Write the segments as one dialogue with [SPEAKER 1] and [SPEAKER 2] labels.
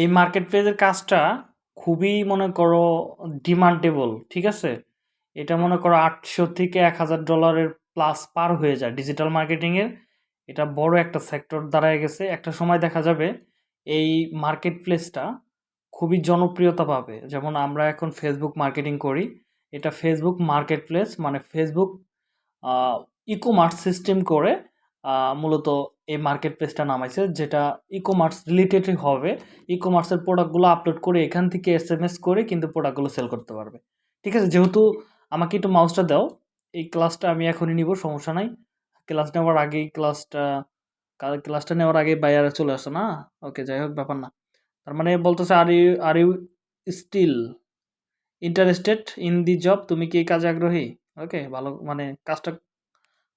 [SPEAKER 1] এই মার্কেট প্লেসের কাজটা খুবই মনে করো ডিমান্ডেবল ঠিক আছে? এটা মনে করো আটশো থেকে এক হাজার ডলারের প্লাস পার হয়ে যায় ডিজিটাল মার্কেটিংয়ের এটা বড় একটা সেক্টর দাঁড়ায় গেছে। একটা সময় দেখা যাবে এই মার্কেট প্লেসটা খুবই জনপ্রিয়তা পাবে। যেমন আমরা এখন ফেসবুক মার্কেটিং করি। এটা ফেসবুক মার্কেট প্লেস মানে ফেসবুক ই কমার্স সিস্টেম করে মূলত এই মার্কেট প্লেসটা নামাইছে, যেটা ই কমার্স রিলেটেডই হবে। ই কমার্সের প্রোডাক্টগুলো আপলোড করে এখান থেকে এস এম এস করে কিন্তু প্রোডাক্টগুলো সেল করতে পারবে। ঠিক আছে? যেহেতু আমাকে একটু মাউসটা দাও, এই ক্লাসটা আমি এখনই নিব, সমস্যা নাই। ক্লাস নেওয়ার আগেই ক্লাসটা ক্লাসটা নেওয়ার আগে বাইরে চলে আসো না? ওকে যাই হোক, ব্যাপার না। তার মানে বলতেছে are you are you still interested in the job তুমি কি এই কাজে আগ্রহী? ওকে ভালো মানে কাজটা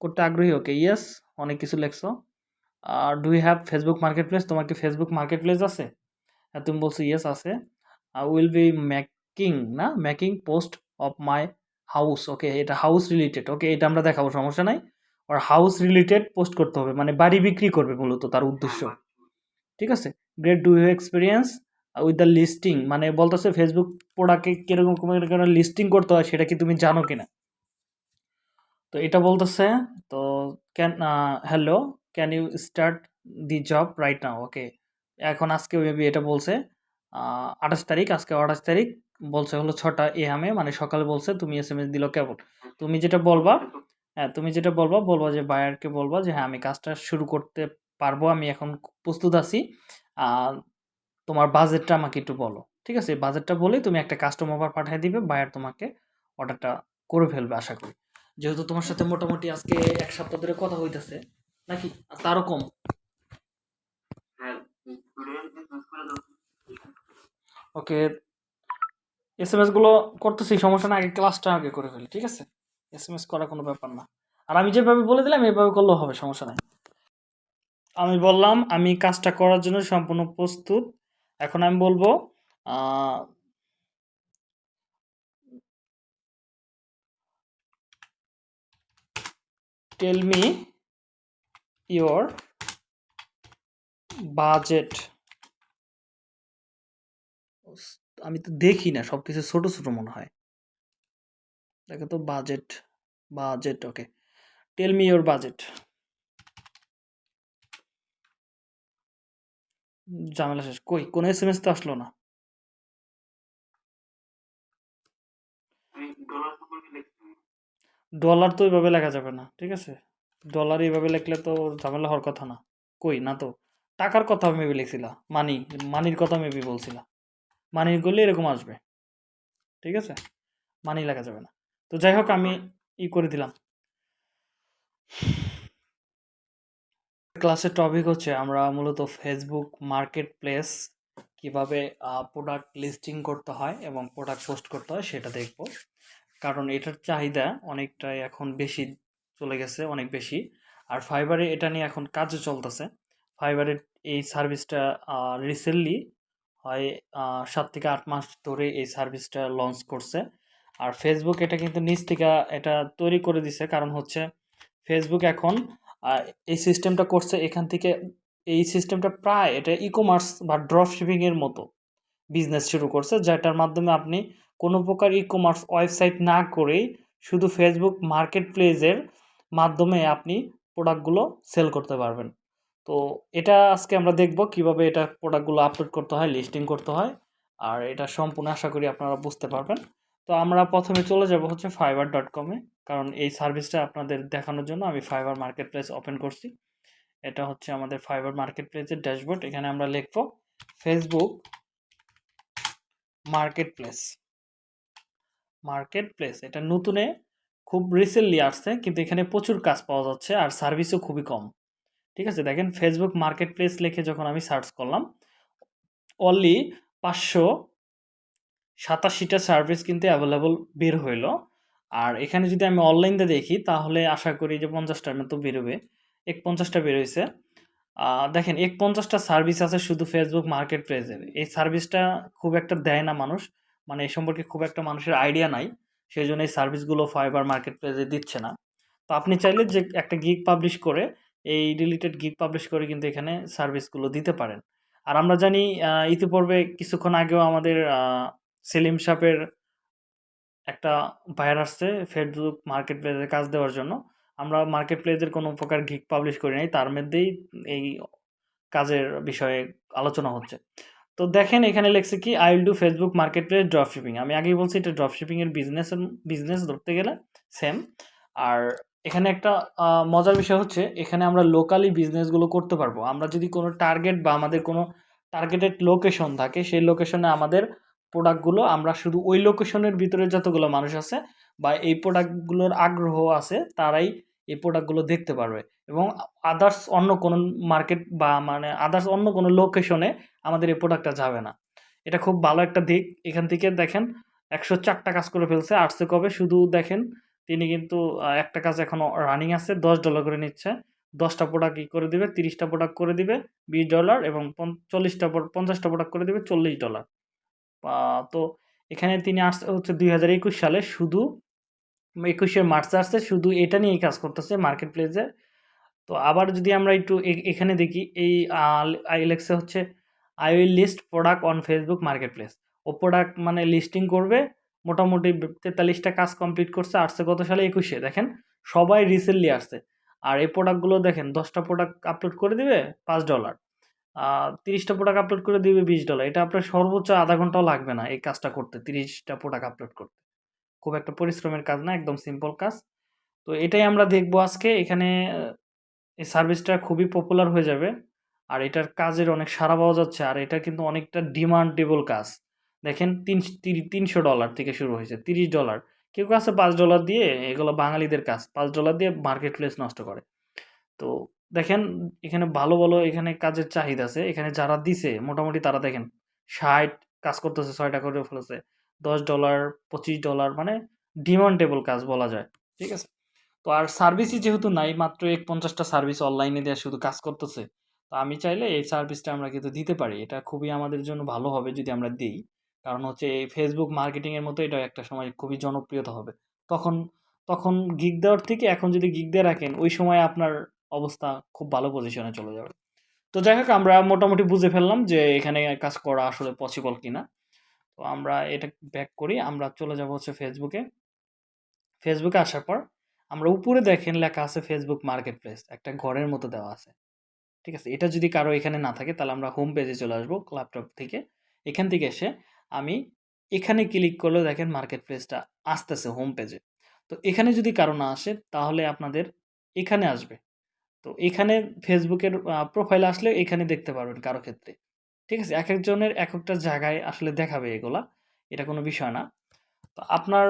[SPEAKER 1] করতে আগ্রহী? ওকে ইয়েস অনেক কিছু লেখছো। Do you have Facebook marketplace তোমার কি ফেসবুক মার্কেট প্লেস আছে? হ্যাঁ তুমি বলছো ইয়েস আছে। আই উইল বি মেকিং না? Making post of my house okay এটা হাউস রিলেটেড ওকে এটা আমরা দেখাবো সমস্যা নাই। আর হাউস রিলেটেড পোস্ট করতে হবে মানে বাড়ি বিক্রি করবে মূলত তার উদ্দেশ্য। ঠিক আছে? Great do you experience with the listing মানে বলতেছে ফেসবুক প্রোডাক্টে কীরকম লিস্টিং করতে হয় সেটা কি তুমি জানো কি না তো এটা বলতেছে তো can hello can you start the job right now okay এখন আজকে মেবি এটা বলছে আঠাশ তারিখ, আজকে আঠাশ তারিখ, বলছে হলো ছটা এ আমে মানে সকালে বলছে, তুমি এস এম এস দিল কেবল। তুমি যেটা বলবা হ্যাঁ তুমি যেটা বলবা বলবা যে বায়ারকে বলবা যে হ্যাঁ আমি কাজটা শুরু করতে পারব, আমি এখন প্রস্তুত আছি। তোমার বাজেটটা আমাকে একটু বলো। ঠিক আছে? বাজেটটা বলেই তুমি একটা কাস্টমার পাঠিয়ে দিবে বায়ার তোমাকে অর্ডারটা করে ফেলবে, আশা করি। যেহেতু তোমার সাথে মোটামুটি আজকে এক সপ্তাহ ধরে কথা হইতেছে নাকি? তারও কম। ওকে এস এম এসগুলো করতেছি সমস্যা না আগে ক্লাসটা আগে করে ফেলি ঠিক আছে? এস এম এস করা কোনো ব্যাপার না। আর আমি যেভাবে বলে দিলাম এভাবে করলেও হবে সমস্যা নাই। আমি বললাম আমি কাজটা করার জন্য সম্পূর্ণ প্রস্তুত। এখন আমি বলব টেল মি ইয়োর বাজেট আমি তো দেখি না সব কিছু ছোট ছোট মনে হয়। দেখো তো budget budget okay tell me your budget ঝামেলা শেষ। কই? কোন এস এম এস তো আসলো না। ডলার তো ওইভাবে লেখা যাবে না ঠিক আছে? ডলার এইভাবে লিখলে তো ঝামেলা হওয়ার কথা না। কই? না তো। টাকার কথা মেবি লিখছিলা। মানি মানির কথা মেবি বলছিলা। মানির করলে এরকম আসবে। ঠিক আছে? মানি লেখা যাবে না। তো যাই হোক, আমি ই করে দিলাম। ক্লাসের টপিক হচ্ছে আমরা মূলত ফেসবুক মার্কেট প্লেস কীভাবে প্রোডাক্ট লিস্টিং করতে হয় এবং প্রোডাক্ট পোস্ট করতে হয় সেটা দেখব। কারণ এটার চাহিদা অনেকটাই এখন বেশি চলে গেছে অনেক বেশি। আর ফাইবারে এটা নিয়ে এখন কাজও চলতেছে। ফাইবারের এই সার্ভিসটা রিসেন্টলি হয় সাত থেকে আট মাস ধরে এই সার্ভিসটা লঞ্চ করছে। আর ফেসবুক এটা কিন্তু নিজ থেকে এটা তৈরি করে দিছে। কারণ হচ্ছে ফেসবুক এখন এই সিস্টেমটা করছে এখান থেকে, এই সিস্টেমটা প্রায় এটা ই কমার্স বা ড্রপ শিপিংয়ের মতো বিজনেস শুরু করছে। যেটার মাধ্যমে আপনি কোনো প্রকার ই কমার্স ওয়েবসাইট না করেই শুধু ফেসবুক মার্কেট প্লেসের মাধ্যমে আপনি প্রোডাক্টগুলো সেল করতে পারবেন। তো এটা আজকে আমরা দেখব কীভাবে এটা প্রোডাক্টগুলো আপলোড করতে হয়, লিস্টিং করতে হয়, আর এটা সম্পূর্ণ আশা করি আপনারা বুঝতে পারবেন। তো আমরা প্রথমে চলে যাব হচ্ছে ফাইবার ডট কমে কারণ এই সার্ভিসটা আপনাদের দেখানোর জন্য আমি ফাইবার মার্কেট প্লেস ওপেন করছি। এটা হচ্ছে আমাদের ফাইবার মার্কেট প্লেসের ড্যাশবোর্ড এখানে আমরা লিখব Facebook marketplace marketplace এটা নতুনে খুব রিসেন্টলি আসছে, কিন্তু এখানে প্রচুর কাজ পাওয়া যাচ্ছে আর সার্ভিসও খুবই কম। ঠিক আছে? দেখেন ফেসবুক মার্কেট প্লেস লিখে যখন আমি সার্চ করলাম অনলি পাঁচশো সাতাশিটা সার্ভিস কিন্তু অ্যাভেলেবল বের হইল। আর এখানে যদি আমি অনলাইনতে দেখি, তাহলে আশা করি যে পঞ্চাশটার মতো বেরোবে। এক পঞ্চাশটা বেরোইছে দেখেন এক পঞ্চাশটা সার্ভিস আছে শুধু ফেসবুক মার্কেট প্লেসের এই সার্ভিসটা খুব একটা দেয় না মানুষ। মানে এই সম্পর্কে খুব একটা মানুষের আইডিয়া নাই। সেই জন্য এই সার্ভিসগুলো ফাইবার মার্কেট প্লেসে দিচ্ছে না তো আপনি চাইলে যে একটা গিগ পাবলিশ করে, এই রিলেটেড গিগ পাবলিশ করে কিন্তু এখানে সার্ভিসগুলো দিতে পারেন আর আমরা জানি ইতিপূর্বে কিছুক্ষণ আগেও আমাদের সেলিম সাহেবের একটা বায়ার আসছে ফেসবুক মার্কেট প্লেসে কাজ দেওয়ার জন্য। আমরা মার্কেট প্লেসের কোনো প্রকার গিগ পাবলিশ করি নাই। তার মধ্যেই এই কাজের বিষয়ে আলোচনা হচ্ছে। তো দেখেন এখানে লেখছে কি I will do Facebook marketplace drop shipping. আমি আগেই বলছি এটা ড্রপ শিপিং এর বিজনেসের বিজনেস ধরতে গেলে সেম। আর এখানে একটা মজার বিষয় হচ্ছে এখানে আমরা লোকালি বিজনেসগুলো করতে পারব। আমরা যদি কোনো টার্গেট বা আমাদের কোনো টার্গেটেড লোকেশন থাকে, সেই লোকেশনে আমাদের প্রোডাক্টগুলো আমরা শুধু ওই লোকেশনের ভিতরে যতগুলো মানুষ আছে বা এই প্রোডাক্টগুলোর আগ্রহ আছে, তারাই এই প্রোডাক্টগুলো দেখতে পারবে এবং আদার্স অন্য কোনো মার্কেট বা মানে আদার্স অন্য কোনো লোকেশনে আমাদের এই প্রোডাক্টটা যাবে না। এটা খুব ভালো একটা দিক। এখান থেকে দেখেন একশো চারটা কাজ করে ফেলছে। আসছে কবে? শুধু দেখেন তিনি কিন্তু একটা কাজ এখনও রানিং আছে। $১০ করে নিচ্ছে। ১০ টা প্রোডাক্ট করে দিবে, তিরিশটা প্রোডাক্ট করে দিবে $২০ এবং চল্লিশটা ৪০ টা পর ৫০ টা প্রোডাক্ট করে দিবে চল্লিশ ডলার তো এখানে তিনি আসছে হচ্ছে ২০২১ সালে শুধু ২১ মার্চ আসছে, শুধু এটা নিয়েই কাজ করতেছে মার্কেট প্লেসে। তো আবার যদি আমরা একটু এখানে দেখি, এই, আ আই লেখছে হচ্ছে I will list product on Facebook marketplace. O product মানে লিস্টিং করবে। মোটামুটি তেতাল্লিশটা কাজ কমপ্লিট করছে। আসছে গত সালে? একুশে, দেখেন সবাই রিসেন্টলি আসছে। আর এই প্রোডাক্টগুলো দেখেন, দশটা প্রোডাক্ট আপলোড করে দিবে, পাঁচ ডলার তিরিশটা প্রোডাক্ট আপলোড করে দিবে $২০ এটা আপনার সর্বোচ্চ আধা ঘন্টাও লাগবে না এই কাজটা করতে। তিরিশটা প্রোডাক্ট আপলোড করতে। খুব একটা পরিশ্রমের কাজ না, একদম সিম্পল কাজ। তো এটাই আমরা দেখব আজকে। এখানে এই সার্ভিসটা খুবই পপুলার হয়ে যাবে। আর এটার কাজের অনেক সাড়া পাওয়া যাচ্ছে। আর এটা কিন্তু অনেকটা ডিমান্ডেবল কাজ। দেখেন তিনশ তিরি $৩০০ থেকে শুরু হয়েছে। $৩০ কেউ, কেউ আছে $৫ দিয়ে এগুলো বাঙালিদের কাজ। পাঁচ ডলার দিয়ে মার্কেট প্লেস নষ্ট করে। তো দেখেন এখানে ভালো, ভালো এখানে কাজের চাহিদা আছে। এখানে যারা দিছে মোটামুটি তারা দেখেন ৬০ কাজ করতেছে ৬ টা করে ফেলেছে। $১০ $২৫ মানে ডিমান্ডেবল কাজ বলা যায়। ঠিক আছে? তো আর সার্ভিসই যেহেতু নাই, মাত্র ১ টা সার্ভিস অনলাইনে দেয়া শুধু কাজ করতেছে। তো আমি চাইলে এই সার্ভিসটা আমরা কিন্তু দিতে পারি। এটা খুবই আমাদের জন্য ভালো হবে যদি আমরা দেই। কারণ হচ্ছে এই ফেসবুক মার্কেটিং এর মতো এটাও একটা সময় খুবই জনপ্রিয়তা হবে। তখন তখন গিগ দেওয়ার থেকে এখন যদি গিগ দিয়ে রাখেন, ওই সময় আপনার অবস্থা খুব ভালো পজিশনে চলে যাবে। তো যাই হোক, আমরা মোটামুটি বুঝে ফেললাম যে এখানে কাজ করা আসলে পসিবল কিনা। তো আমরা এটা ব্যাক করি। আমরা চলে যাব হচ্ছে ফেসবুকে। ফেসবুকে আসার পর আমরা উপরে দেখেন লেখা আছে ফেসবুক মার্কেট প্লেস। একটা ঘরের মতো দেওয়া আছে। ঠিক আছে? এটা যদি কারও এখানে না থাকে তাহলে আমরা হোম পেজে চলে আসব ল্যাপটপ থেকে। এখান থেকে এসে আমি এখানে ক্লিক করলে দেখেন মার্কেট প্লেসটা আসতেছে হোম পেজে। তো এখানে যদি কারও না আসে তাহলে আপনাদের এখানে আসবে। তো এখানে ফেসবুকের প্রোফাইল আসলে এখানে দেখতে পারবেন কারও ক্ষেত্রে। ঠিক আছে? এক একজনের এক একটা জায়গায় আসলে দেখাবে এগুলা। এটা কোনো বিষয় না। তো আপনার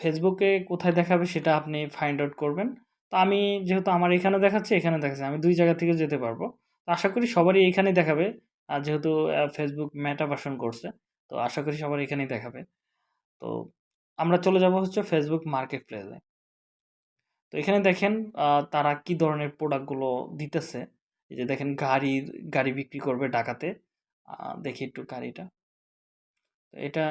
[SPEAKER 1] ফেসবুকে কোথায় দেখাবে সেটা আপনি ফাইন্ড আউট করবেন। তো আমি যেহেতু আমার এখানে দেখাচ্ছে, এখানে দেখাচ্ছে। আমি দুই জায়গা থেকে যেতে পারব। তো আশা করি সবারই এইখানেই দেখাবে। আর যেহেতু ফেসবুক মেটা ভার্সন করছে। তো আশা করি সবার এখানেই দেখাবে। তো আমরা চলে যাব হচ্ছে ফেসবুক মার্কেট প্লেসে। তো এখানে দেখেন তারা কি ধরনের প্রোডাক্টগুলো দিতেছে। এই যে দেখেন গাড়ির গাড়ি বিক্রি করবে ঢাকাতে। দেখি একটু গাড়িটা। এটা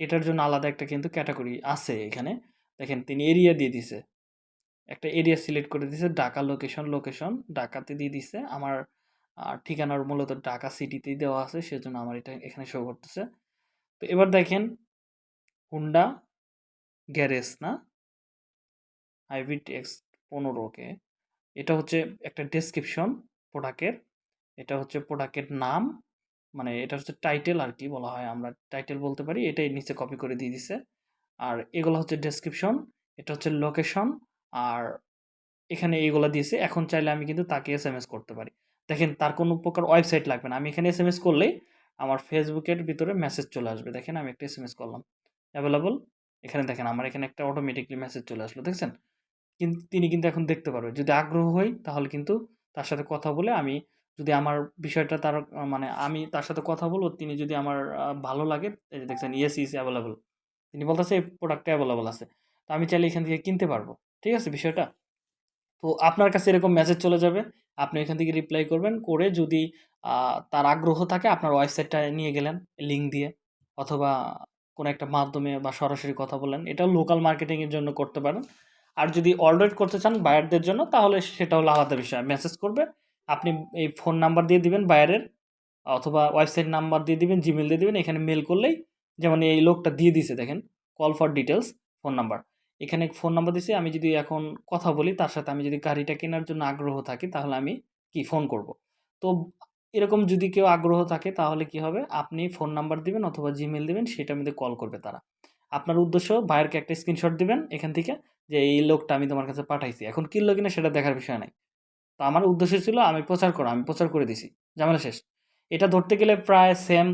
[SPEAKER 1] এটার জন্য আলাদা একটা কিন্তু ক্যাটাগরি আছে এখানে। দেখেন তিনি এরিয়া দিয়ে দিছে। একটা এরিয়া সিলেক্ট করে দিছে। ঢাকা লোকেশন, লোকেশন ঢাকাতে দিয়ে দিছে। আমার ঠিকানার মূলত ঢাকা সিটিতেই দেওয়া আছে। সেজন্য আমার এটা এখানে শো করতেছে। তো এবার দেখেন হুন্ডা গ্যারেজ না? Hybrid X ১৫ okay. এটা হচ্ছে একটা ডেসক্রিপশন প্রোডাক্টের। এটা হচ্ছে প্রোডাক্টের নাম। মানে এটা হচ্ছে টাইটেল আর কি বলা হয়। আমরা টাইটেল বলতে পারি। এটাই নিচে কপি করে দিয়ে দিছে। আর এগুলো হচ্ছে ডেসক্রিপশন। এটা হচ্ছে লোকেশন। আর এখানে এইগুলো দিয়েছে। এখন চাইলে আমি কিন্তু তাকে এস করতে পারি। দেখেন, তার কোনো প্রকার ওয়েবসাইট লাগবে না। আমি এখানে এস এম এস করলেই আমার ফেসবুকের ভিতরে মেসেজ চলে আসবে। দেখেন, আমি একটা এস করলাম। অ্যাভেলেবল এখানে দেখেন, আমার এখানে একটা অটোমেটিক্যালি মেসেজ চলে আসলো। দেখছেন? কিন্তু তিনি কিন্তু এখন দেখতে পারবে। যদি আগ্রহ হই তাহলে কিন্তু তার সাথে কথা বলে আমি যদি আমার বিষয়টা তার মানে আমি তার সাথে কথা বলব, তিনি যদি আমার ভালো লাগে এই যে দেখছেন ইয়েস ইস এভেইলেবল। তিনি বলতেছে এই প্রোডাক্টটা এভেইলেবল আছে। তো আমি চাইলে এখান থেকে কিনতে পারব। ঠিক আছে বিষয়টা? তো আপনার কাছে এরকম মেসেজ চলে যাবে। আপনি এখান থেকে রিপ্লাই করবেন। করে যদি তার আগ্রহ থাকে আপনার ওয়েবসাইটটা নিয়ে গেলেন লিঙ্ক দিয়ে অথবা কোনো একটা মাধ্যমে বা সরাসরি কথা বললেন। এটাও লোকাল মার্কেটিংয়ের জন্য করতে পারেন। আর যদি অর্ডার করতে চান বায়ারদের জন্য, তাহলে সেটা হলো আলাদা বিষয়। মেসেজ করবে। আপনি এই ফোন নাম্বার দিয়ে দিবেন বায়ারের অথবা ওয়েবসাইট নাম্বার দিয়ে দিবেন জিমেল দিয়ে দিবেন, এখানে মেল করলেই যেমন এই লোকটা দিয়ে দিছে, দেখেন call for details phone number এখানে ফোন নাম্বার দিছে, আমি যদি এখন কথা বলি, তার সাথে আমি যদি গাড়িটা কেনার জন্য আগ্রহ থাকি, তাহলে আমি কি ফোন করব তো এরকম যদি কেউ আগ্রহ থাকে, তাহলে কি হবে আপনি ফোন নাম্বার দিবেন অথবা জিমেল দিবেন সেটার মধ্যে কল করবে তারা আপনার উদ্দেশ্য ভাইয়েরকে একটা স্ক্রিনশট দিবেন, এখান থেকে যে, এই লোকটা আমি তোমার কাছে পাঠাইছি। এখন কিনলো কিনা সেটা দেখার বিষয় নাই। তো আমার উদ্দেশ্য ছিল, আমি প্রচার করা, আমি প্রচার করে দিছি। ঝামেলা শেষ। এটা ধরতে গেলে প্রায় সেম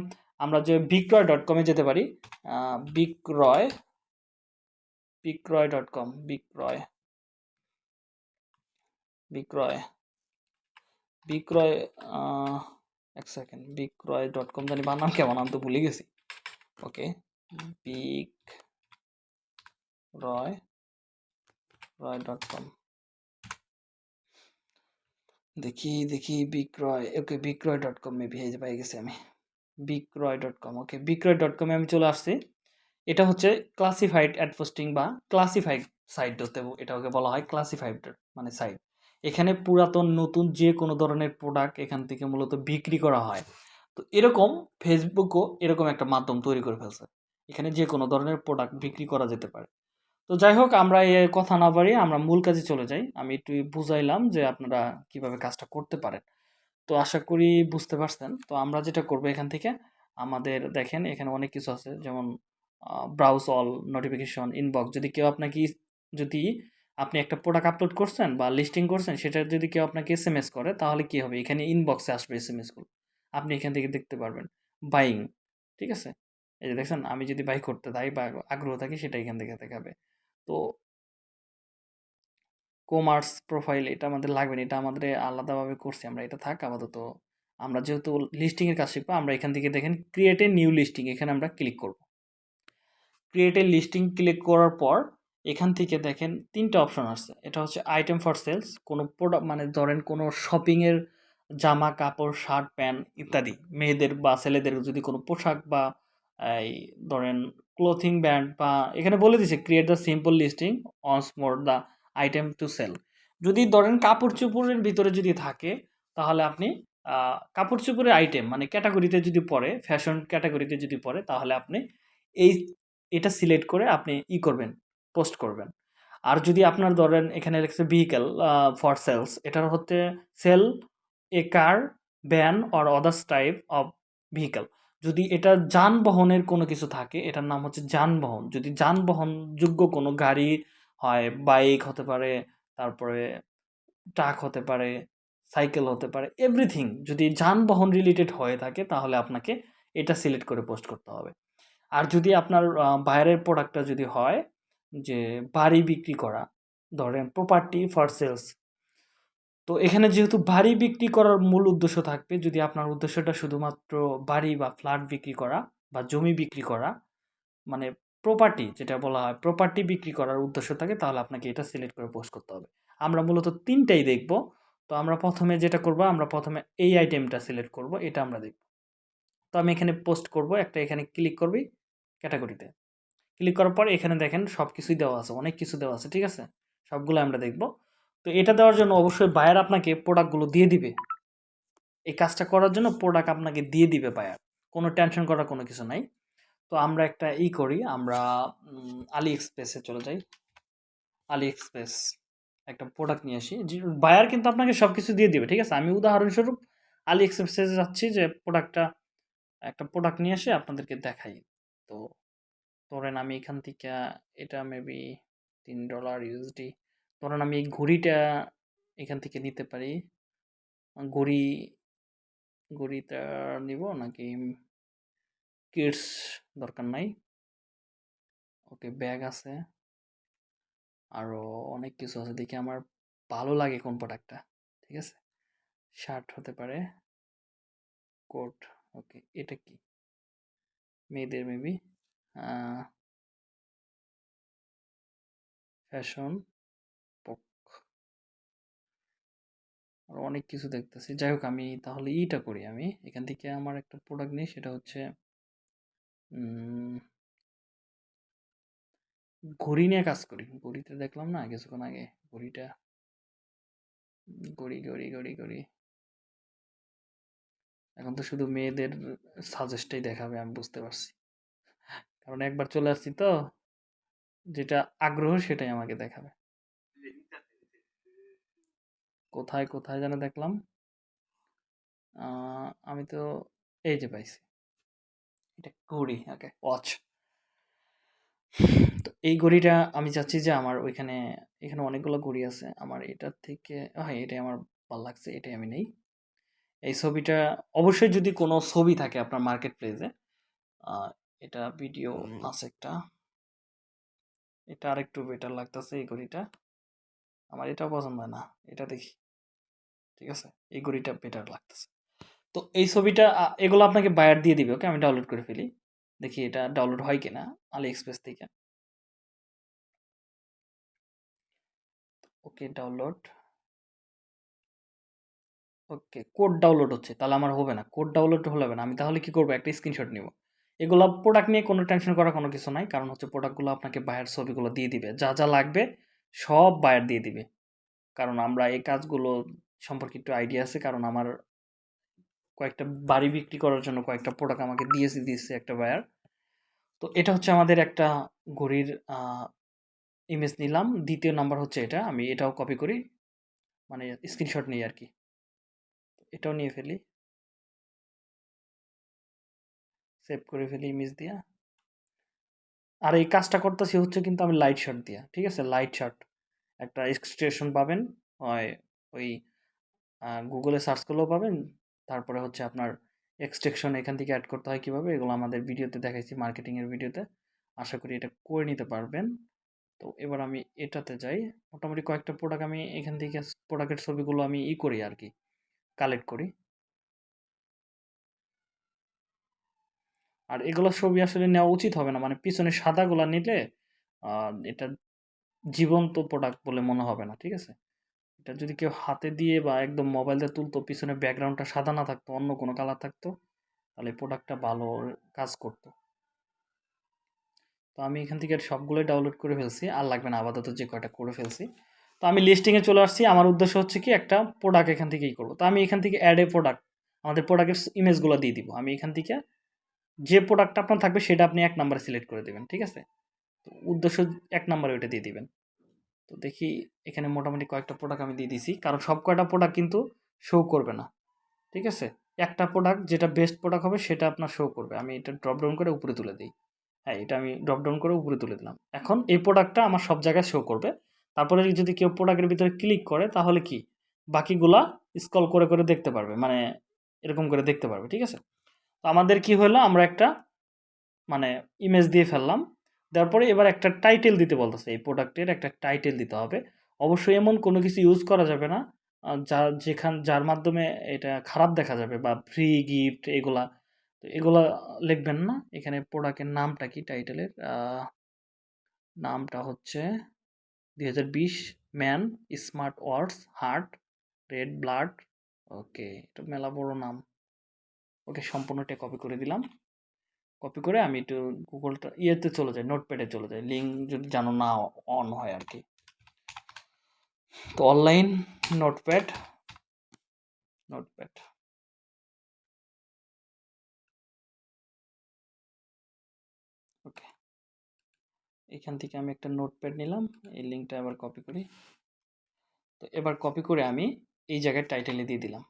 [SPEAKER 1] আমরা যে বিক্রয় ডট কমে যেতে পারি। বিক্রয় বিক্রয় ডট কম বিক্রয় বিক্রয় বিক্রয় এক সেকেন্ড বিক্রয় ডট কম জানি বানাম কেমন, আমি তো ভুলে গেছি। ওকে বিক রয় রয় ডট কম। দেখি দেখি বিক্রয়, ওকে বিক্রয় ডট কম মেবি এই পেয়ে গেছি আমি। বিক্রয় ডট কম, ওকে বিক্রয় ডট কমে আমি চলে আসছি। এটা হচ্ছে ক্লাসিফাইড অ্যাড পোস্টিং বা ক্লাসিফাইড সাইট হতে এটা ওকে বলা হয় ক্লাসিফাইড মানে সাইট এখানে পুরাতন, নতুন যে কোনো ধরনের প্রোডাক্ট এখান থেকে মূলত বিক্রি করা হয়। তো এরকম ফেসবুকও এরকম একটা মাধ্যম তৈরি করে ফেলছে। এখানে যে কোনো ধরনের প্রোডাক্ট বিক্রি করা যেতে পারে। তো যাই হোক আমরা এ কথা না বাড়িয়ে আমরা মূল কাজে চলে যাই। আমি একটু বুঝাইলাম যে আপনারা কীভাবে কাজটা করতে পারেন। তো আশা করি বুঝতে পারছেন। তো আমরা যেটা করব এখান থেকে, আমাদের দেখেন এখানে অনেক কিছু আছে। যেমন ব্রাউজ অল নোটিফিকেশন ইনবক্স যদি কেউ আপনাকে যদি আপনি একটা প্রোডাক্ট আপলোড করছেন বা লিস্টিং করছেন, সেটা যদি কেউ আপনাকে এস এম এস করে, তাহলে কি হবে? এখানে ইনবক্সে আসবে এস এম এসগুলো আপনি এখান থেকে দেখতে পারবেন। বাইং ঠিক আছে? এই যে দেখছেন, আমি যদি বাই করতে চাই বা আগ্রহ থাকি, সেটা এখান থেকে দেখাবে। তো কমার্স প্রোফাইল এটা আমাদের লাগবে না, এটা আমাদের আলাদাভাবে করছি আমরা, এটা থাক আপাতত। আমরা যেহেতু লিস্টিংয়ের কাজ শিখব, আমরা এখান থেকে দেখেন ক্রিয়েট এ নিউ লিস্টিং এখানে আমরা ক্লিক করব। ক্রিয়েট এ লিস্টিং ক্লিক করার পর এখান থেকে দেখেন তিনটা অপশন আসছে, এটা হচ্ছে আইটেম ফর সেলস কোনো প্রোডাক্ট মানে ধরেন কোনো শপিংয়ের জামা, কাপড় শার্ট প্যান্ট ইত্যাদি, মেয়েদের বা ছেলেদের যদি কোনো পোশাক বা, এই ধরেন ক্লোথিং ব্যান্ড বা এখানে বলে দিছে create the simple listing once more the item to sell যদি ধরেন কাপড় চোপড়ের ভিতরে যদি থাকে, তাহলে আপনি কাপড় চোপড়ের আইটেম মানে ক্যাটাগরিতে যদি পড়ে ফ্যাশন ক্যাটাগরিতে যদি পড়ে, তাহলে আপনি এই, এটা সিলেক্ট করে আপনি ই করবেন পোস্ট করবেন। আর যদি আপনার ধরেন এখানে লেখছে ভেহিক্যাল ফর সেলস এটার হচ্ছে sell a car van or others type of vehicle যদি এটা যানবাহনের কোনো কিছু থাকে, এটার নাম হচ্ছে যানবাহন। যদি যানবাহনযোগ্য কোনো গাড়ি হয়, বাইক হতে পারে, তারপরে ট্রাক হতে পারে, সাইকেল হতে পারে, এভরিথিং যদি যানবাহন রিলেটেড হয়ে থাকে, তাহলে আপনাকে এটা সিলেক্ট করে পোস্ট করতে হবে। আর যদি আপনার বাইরের প্রোডাক্টটা যদি হয়, যে বাড়ি বিক্রি করা, ধরেন প্রপার্টি ফর সেলস তো এখানে যেহেতু বাড়ি বিক্রি করার মূল উদ্দেশ্য থাকবে, যদি আপনার উদ্দেশ্যটা শুধুমাত্র বাড়ি বা ফ্ল্যাট বিক্রি করা বা জমি বিক্রি করা মানে প্রপার্টি যেটা বলা হয় প্রপার্টি বিক্রি করার উদ্দেশ্য থাকে, তাহলে আপনাকে এটা সিলেক্ট করে পোস্ট করতে হবে। আমরা মূলত তিনটাই দেখব। তো আমরা প্রথমে যেটা করব, আমরা প্রথমে এই আইটেমটা সিলেক্ট করব, এটা আমরা দেখব। তো আমি এখানে পোস্ট করব, একটা এখানে ক্লিক করবি ক্যাটাগরিতে ক্লিক করার পর এখানে দেখেন সব কিছুই দেওয়া আছে, অনেক কিছু দেওয়া আছে, ঠিক আছে? সবগুলো আমরা দেখব। তো এটা দেওয়ার জন্য অবশ্যই বায়ার আপনাকে প্রোডাক্টগুলো দিয়ে দিবে। এই কাজটা করার জন্য প্রোডাক্ট আপনাকে দিয়ে দিবে বায়ার কোনো টেনশন করার কোনো কিছু নাই। তো আমরা একটা ই করি, আমরা আলি এক্সপ্রেসে চলে যাই। আলি এক্সপ্রেস একটা প্রোডাক্ট নিয়ে আসি। বায়ার কিন্তু আপনাকে সব কিছু দিয়ে দিবে, ঠিক আছে? আমি উদাহরণস্বরূপ আলি এক্সপ্রেসে যাচ্ছি যে প্রোডাক্টটা একটা প্রোডাক্ট নিয়ে এসে আপনাদেরকে দেখাই। তো ধরেন আমি এখান থেকে, এটা মেবি তিন ডলার ইউএসডি ধরেন আমি এই ঘড়িটা এখান থেকে নিতে পারি। ঘড়ি, ঘড়িটা নিব নাকি কিডস দরকার নাই। ওকে, ব্যাগ আছে। আরও অনেক কিছু আছে, দেখি আমার ভালো লাগে কোন প্রোডাক্টটা ঠিক আছে? শার্ট হতে পারে, কোট, ওকে, এটা কি? মেয়েদের মেবি ফ্যাশন। আর অনেক কিছু দেখতেছি। যাই হোক আমি তাহলে ইটা করি আমি। এখান থেকে আমার একটা প্রোডাক্ট নিই, সেটা হচ্ছে ঘড়ি নিয়ে কাজ করি। ঘড়িতে দেখলাম না, কিছুক্ষণ আগে ঘড়িটা, ঘড়ি ঘড়ি ঘড়ি ঘড়ি। এখন তো শুধু মেয়েদের সাজেস্টই দেখাবে, আমি বুঝতে পারছি। কারণ একবার চলে আসছি তো, যেটা আগ্রহ সেটাই আমাকে দেখাবে। কোথায় কোথায় যেন দেখলাম। আমি তো এই যে পাইছি। এটা ঘড়ি ওকে ওয়াচ তো এই ঘড়িটা আমি চাচ্ছি যে আমার ওইখানে এখানে অনেকগুলো ঘড়ি আছে। আমার এটার থেকে হ্যাঁ এটাই আমার ভালো লাগছে এটাই আমি নেই। এই ছবিটা অবশ্যই যদি কোনো ছবি থাকে আপনার মার্কেট প্লেসে এটা ভিডিও আছে একটা। এটা আরেকটু বেটার লাগতেছে এই ঘড়িটা। আমার এটা পছন্দ হয় না এটা দেখি। ঠিক আছে? এই ঘড়িটা বেটার লাগতেছে। তো এই ছবিটা এগুলো আপনাকে বায়ার দিয়ে দিবে ওকে আমি ডাউনলোড করে ফেলি। দেখি এটা ডাউনলোড হয় কিনা আলি এক্সপ্রেস থেকে। Okay download okay code download হচ্ছে, তাহলে আমার হবে না। কোড ডাউনলোড হলে হবে না। আমি তাহলে কি করব? একটা স্ক্রিনশট নিব। এগুলো প্রোডাক্ট নিয়ে কোনো টেনশন করার কোনো কিছু নাই, কারণ হচ্ছে প্রোডাক্টগুলো আপনাকে বায়ার ছবিগুলো দিয়ে দিবে। যা যা লাগবে, সব বায়ার দিয়ে দিবে। কারণ আমরা এই কাজগুলো সম্পর্কে একটু আইডিয়া আছে, কারণ আমার কয়েকটা বাড়ি বিক্রি করার জন্য কয়েকটা প্রোডাক্ট আমাকে দিয়েছে দিয়েছে একটা বায়ার তো এটা হচ্ছে আমাদের একটা ঘড়ির ইমেজ নিলাম। দ্বিতীয় নাম্বার হচ্ছে এটা, আমি এটাও কপি করি। মানে স্ক্রিনশট নিই আর কি। এটাও নিয়ে ফেলি। সেভ করে ফেলি ইমেজ দিয়া। আর এই কাজটা করতেছি হচ্ছে কিন্তু আমি লাইট শট দিয়া, ঠিক আছে? লাইট শট একটা এক্সটেশন পাবেন, হয় ওই গুগলে সার্চ করলেও পাবেন। তারপরে হচ্ছে আপনার এক্সট্রেকশন এখান থেকে অ্যাড করতে হয় কীভাবে, এগুলো আমাদের ভিডিওতে দেখাইছি মার্কেটিংয়ের ভিডিওতে আশা করি এটা করে নিতে পারবেন। তো এবার আমি এটাতে যাই। মোটামুটি কয়েকটা প্রোডাক্ট আমি এখান থেকে প্রোডাক্টের ছবিগুলো আমি ই করি আর কি কালেক্ট করি। আর এগুলো ছবি আসলে নেওয়া উচিত হবে না মানে পিছনে সাদাগুলা নিলে এটা জীবন্ত প্রোডাক্ট বলে মনে হবে না, ঠিক আছে? এটা যদি কেউ হাতে দিয়ে বা একদম মোবাইল দিয়ে তুলতো, পিছনে ব্যাকগ্রাউন্ডটা সাদা না থাকতো, অন্য কোনো কালার থাকতো, তাহলে প্রোডাক্টটা ভালো কাজ করতো। তো আমি এখান থেকে সবগুলোই ডাউনলোড করে ফেলছি, আর লাগবে না, আপাতত যে কয়টা করে ফেলছি। তো আমি লিস্টিংয়ে চলে আসছি, আমার উদ্দেশ্য হচ্ছে কি, একটা প্রোডাক্ট এখান থেকেই করব। তো আমি এখান থেকে অ্যাড এ প্রোডাক্ট আমাদের প্রোডাক্টের ইমেজগুলো দিয়ে দিব। আমি এখান থেকে যে প্রোডাক্টটা আপনার থাকবে, সেটা আপনি এক নাম্বারে সিলেক্ট করে দেবেন, ঠিক আছে? তো উদ্দেশ্য এক নাম্বারে ওইটা দিয়ে দিবেন। তো দেখি এখানে মোটামুটি কয়েকটা প্রোডাক্ট আমি দিয়ে দিছি। কারণ সব কয়টা প্রোডাক্ট কিন্তু শো করবে না। ঠিক আছে? একটা প্রোডাক্ট যেটা বেস্ট প্রোডাক্ট হবে সেটা আপনার শো করবে। আমি এটা ড্রপ ডাউন করে উপরে তুলে দিই। হ্যাঁ এটা আমি ড্রপ ডাউন করে উপরে তুলে দিলাম। এখন এই প্রোডাক্টটা আমার সব জায়গায় শো করবে। তারপরে যদি কেউ প্রোডাক্টের ভিতরে ক্লিক করে, তাহলে কি? বাকিগুলা স্ক্রল করে করে দেখতে পারবে। মানে এরকম করে দেখতে পারবে। ঠিক আছে? তো আমাদের কি হলো? আমরা একটা মানে ইমেজ দিয়ে ফেললাম। দেওয়ার পরে এবার একটা টাইটেল দিতে বলতেছে, এই প্রোডাক্টের একটা টাইটেল দিতে হবে। অবশ্যই এমন কোনো কিছু ইউজ করা যাবে না যা, যেখান, যার মাধ্যমে এটা খারাপ দেখা যাবে বা ফ্রি গিফট এগুলা। তো এগুলা লিখবেন না, এখানে প্রোডাক্টের নামটা কি টাইটেলের নামটা হচ্ছে দুই হাজার বিশ man smart words heart red blood okay এটা মেলা বড় নাম। ওকে, সম্পূর্ণটা কপি করে দিলাম। কপি করে আমি একটু গুগলটা ইয়েতে চলে যাই নোটপ্যাডে চলে যাই। লিঙ্ক যদি জানো না অন হয় আর কি। তো অনলাইন নোটপ্যাড নোটপ্যাড ওকে এখান থেকে আমি একটা নোটপ্যাড নিলাম, এই লিঙ্কটা আবার কপি করি। তো এবার কপি করে আমি এই জায়গায় টাইটেলে দিয়ে দিলাম।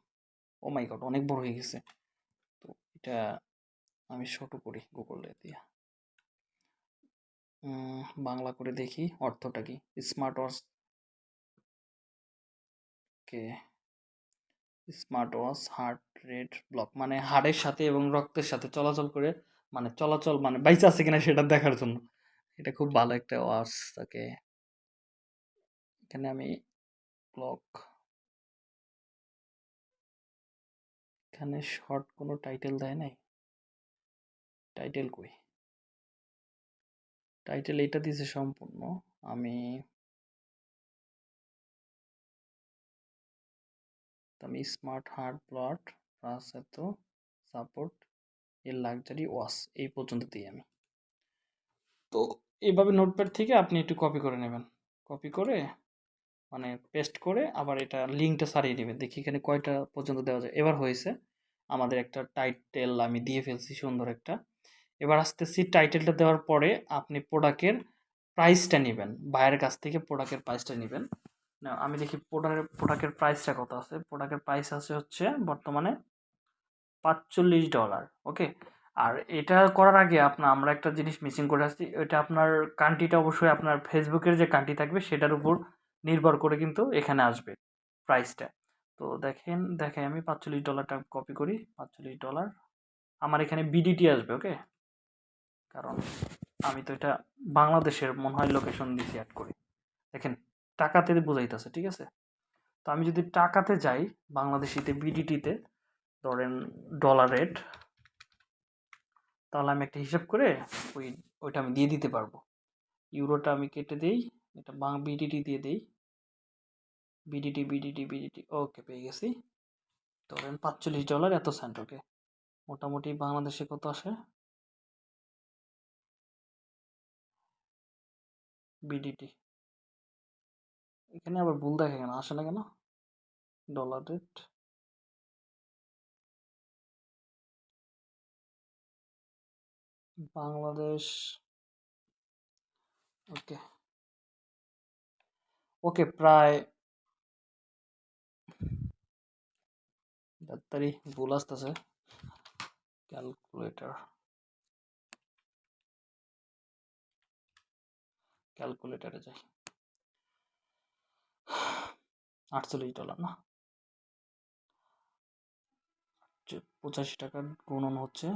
[SPEAKER 1] ও মাই গড অনেক বড় হয়ে গেছে। তো এটা আমি ছোট করি গুগলে দিয়ে। বাংলা করে দেখি অর্থটা কি? স্মার্ট ওয়াচ কে? Smart watch heart rate block মানে হাড়ের সাথে এবং রক্তের সাথে চলাচল করে মানে চলাচল মানে বাইচে আছে কিনা সেটা দেখার জন্য। এটা খুব ভালো একটা ওয়াচ তাকে এখানে আমি ব্লক এখানে শর্ট কোনো টাইটেল দেয় নাই। টাইটেল কই? টাইটেল এটা দিয়েছে সম্পূর্ণ। আমি আমি স্মার্ট হার্ট ব্লড প্লাস এত সাপোর্ট এর লাক্সারি ওয়াশ এই পর্যন্ত দিই আমি। তো এইভাবে নোটপ্যাড থেকে আপনি একটু কপি করে নেবেন। কপি করে মানে পেস্ট করে আবার এটা লিঙ্কটা সারিয়ে নেবেন। দেখি এখানে কয়টা পর্যন্ত দেওয়া যায়। এবার হয়েছে আমাদের একটা টাইটেল আমি দিয়ে ফেলছি সুন্দর একটা। এবার আসতেছি টাইটেলটা দেওয়ার পরে আপনি প্রোডাক্টের প্রাইসটা নেবেন। বাইরের কাছ থেকে প্রোডাক্টের প্রাইসটা নেবেন। না আমি দেখি প্রোডাক্টের প্রোডাক্টের প্রাইসটা কত আছে? প্রোডাক্টের প্রাইস আছে হচ্ছে বর্তমানে পাঁচচল্লিশ ডলার ওকে আর এটা করার আগে আপনার আমরা একটা জিনিস মিসিং করে আসছি। এটা আপনার কান্ট্রিটা অবশ্যই আপনার ফেসবুকের যে কান্ট্রি থাকবে, সেটার উপর নির্ভর করে কিন্তু এখানে আসবে প্রাইসটা তো দেখেন দেখেন আমি পাঁচচল্লিশ ডলারটা কপি করি। পাঁচচল্লিশ ডলার আমার এখানে বিডিটি আসবে ওকে কারণ আমি তো এটা বাংলাদেশের মনে হয় লোকেশন দিয়েছি অ্যাড করি। দেখেন, টাকাতে বোঝাইতেছে, ঠিক আছে? তো আমি যদি টাকাতে যাই, বাংলাদেশিতে বিডিটিতে ধরেন ডলার রেট তাহলে আমি একটা হিসাব করে ওই, ওইটা আমি দিয়ে দিতে পারব। ইউরোটা আমি কেটে দিই, এটা বাং বিডিটি দিয়ে দিই। বিডিটি বিডিটি বিডিটি ওকে পেয়ে গেছি। ধরেন পাঁচচল্লিশ ডলার এত সেন্ট ওকে মোটামুটি বাংলাদেশে কত আসে? বিডিটি এখানে আবার ভুল দেখে কেন? আসে না কেন? Dollar rate Bangladesh. Okay. Okay, প্রায় ডাক্তারি ভুল আসতেছে। ক্যালকুলেটর ক্যালকুলেটারে যাই। আটচল্লিশ ডলার না? পঁচাশি টাকা গুণন হচ্ছে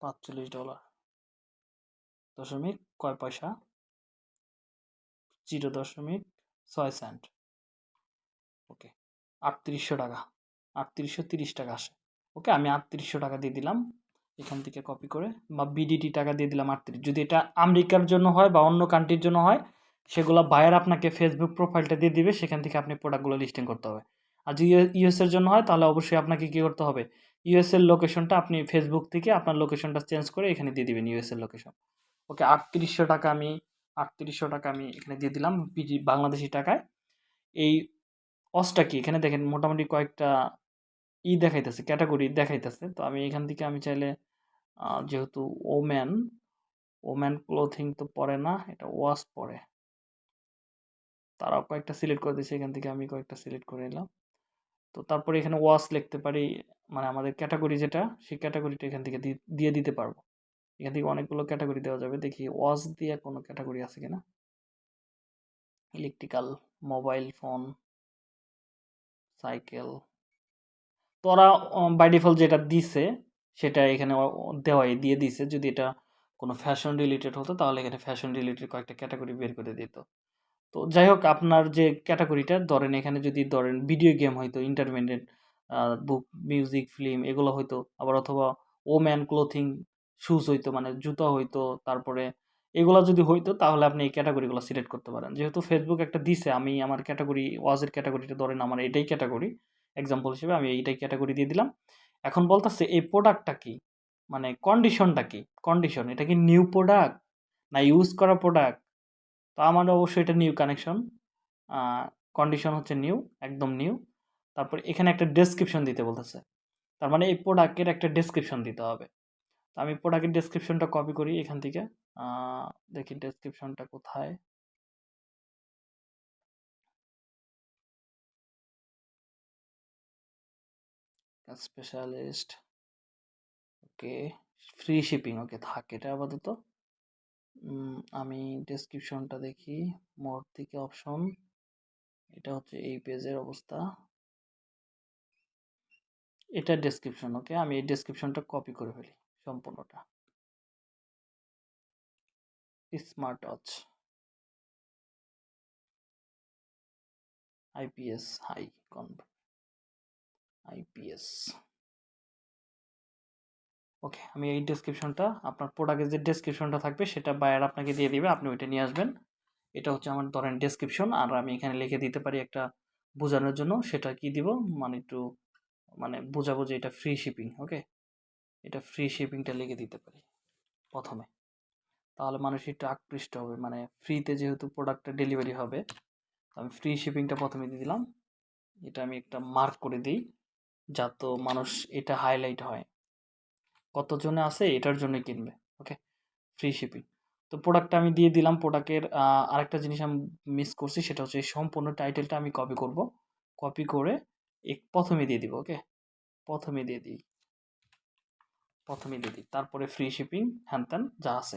[SPEAKER 1] পাঁচচল্লিশ ডলার দশমিক কয় পয়সা? জিরো দশমিক ছয় সেন্ট ওকে আটত্রিশশো টাকা, আটত্রিশশো তিরিশ টাকা আসে। ওকে আমি আটত্রিশশো টাকা দিয়ে দিলাম। এখান থেকে কপি করে বা বিডিটি টাকা দিয়ে দিলাম আটত্রিশ। যদি এটা আমেরিকার জন্য হয় বা অন্য কান্ট্রির জন্য হয়, সেগুলো বায়ার আপনাকে ফেসবুক প্রোফাইলটা দিয়ে দিবে, সেখান থেকে আপনি প্রোডাক্টগুলো লিস্টিং করতে হবে। আর যদি ইউএসের জন্য হয়, তাহলে অবশ্যই আপনাকে কী করতে হবে? ইউএসএর লোকেশনটা আপনি ফেসবুক থেকে আপনার লোকেশনটা চেঞ্জ করে এখানে দিয়ে দিবেন ইউএসএর লোকেশন ওকে আটত্রিশশো টাকা আমি, আটত্রিশশো টাকা আমি এখানে দিয়ে দিলাম পিজি বাংলাদেশি টাকায়। এই অসটা কি? এখানে দেখেন মোটামুটি কয়েকটা ই দেখাইতেছে ক্যাটাগরি দেখাইতেছে। তো আমি এখান থেকে আমি চাইলে যেহেতু ওম্যান ওম্যান ক্লোথিং তো পরে না, এটা ওয়াশ পরে। তারাও কয়েকটা সিলেক্ট করে দিয়েছে, এখান থেকে আমি কয়েকটা সিলেক্ট করে নিলাম। তো তারপরে এখানে ওয়াশ লিখতে পারি মানে আমাদের ক্যাটাগরি যেটা, সেই ক্যাটাগরিটা এখান থেকে দিয়ে দিতে পারব। এখান থেকে অনেকগুলো ক্যাটাগরি দেওয়া যাবে, দেখি ওয়াশ দিয়ে কোনো ক্যাটাগরি আছে কিনা। Electrical, mobile phone, cycle. তোরা বাই ডিফল্ট যেটা দিছে সেটা এখানে দেওয়াই, দিয়ে দিছে। যদি এটা কোনো ফ্যাশন রিলেটেড হতো, তাহলে এখানে ফ্যাশন রিলেটেড কয়েকটা ক্যাটাগরি বের করে দিত। তো যাই হোক, আপনার যে ক্যাটাগরিটা ধরেন এখানে যদি ধরেন ভিডিও গেম হয়তো ইন্টারমিডিয়েট বুক মিউজিক ফিল্ম এগুলো হয়তো আবার অথবা ও ম্যান ক্লোথিং শুজ হইতো মানে জুতা হইতো, তারপরে এগুলো যদি হইতো, তাহলে আপনি এই ক্যাটাগরিগুলো সিলেক্ট করতে পারেন। যেহেতু ফেসবুক একটা দিছে, আমি আমার ক্যাটাগরি ওয়াজের ক্যাটাগরিটা ধরেন আমার এটাই ক্যাটাগরি এক্সাম্পল হিসেবে আমি এইটাই ক্যাটাগরি দিয়ে দিলাম। এখন বলতেছে, এই প্রোডাক্টটা কি? মানে কন্ডিশনটা কি? কন্ডিশন এটা কি নিউ প্রোডাক্ট না ইউজ করা প্রোডাক্ট তো আমার অবশ্যই এটা নিউ কানেকশন কন্ডিশন হচ্ছে নিউ একদম নিউ তারপর এখানে একটা ডেসক্রিপশন দিতে বলতেছে। তার মানে এই প্রোডাক্টের একটা ডেসক্রিপশন দিতে হবে। তো আমি প্রোডাক্টের ডেসক্রিপশনটা কপি করি এখান থেকে। দেখি ডেসক্রিপশনটা কোথায়? Specialist okay free shipping okay থাকে, এটা আপাতত। আমি ডেসক্রিপশনটা দেখি মোর থেকে অপশন এটা হচ্ছে এই পেজের অবস্থা। এটা ডেসক্রিপশন ওকে আমি এই ডেসক্রিপশনটা কপি করে ফেলি, সম্পূর্ণটা। স্মার্ট ওয়াচ আইপিএস হাই কনভ আইপিএস ওকে, আমি এই ডেসক্রিপশনটা আপনার প্রোডাক্টের যে ডেসক্রিপশনটা থাকবে, সেটা বায়ার আপনাকে দিয়ে দিবে, আপনি ওইটা নিয়ে আসবেন। এটা হচ্ছে আমার ধরেন ডেসক্রিপশন আর আমি এখানে লিখে দিতে পারি একটা বোঝানোর জন্য, সেটা কি দিব? মানে একটু মানে বোঝাবো যে এটা ফ্রি শিপিং ওকে এটা ফ্রি শিপিংটা লিখে দিতে পারি, প্রথমে। তাহলে মানুষ একটু আকৃষ্ট হবে মানে ফ্রিতে যেহেতু প্রোডাক্টটা ডেলিভারি হবে আমি ফ্রি শিপিংটা প্রথমে দিয়ে দিলাম। এটা আমি একটা মার্ক করে দিই। যাতে মানুষ এটা হাইলাইট হয়। কতজনে আছে এটার জন্য কিনবে ওকে ফ্রি শিপিং তো প্রোডাক্টটা আমি দিয়ে দিলাম প্রোডাক্টের আরেকটা জিনিস আমি মিস করছি, সেটা হচ্ছে সম্পূর্ণ টাইটেলটা আমি কপি করব। কপি করে এক, প্রথমে দিয়ে দিব ওকে প্রথমে দিয়ে দিই। প্রথমে দিয়ে দিই। তারপরে ফ্রি শিপিং হ্যান ত্যান, যা আছে।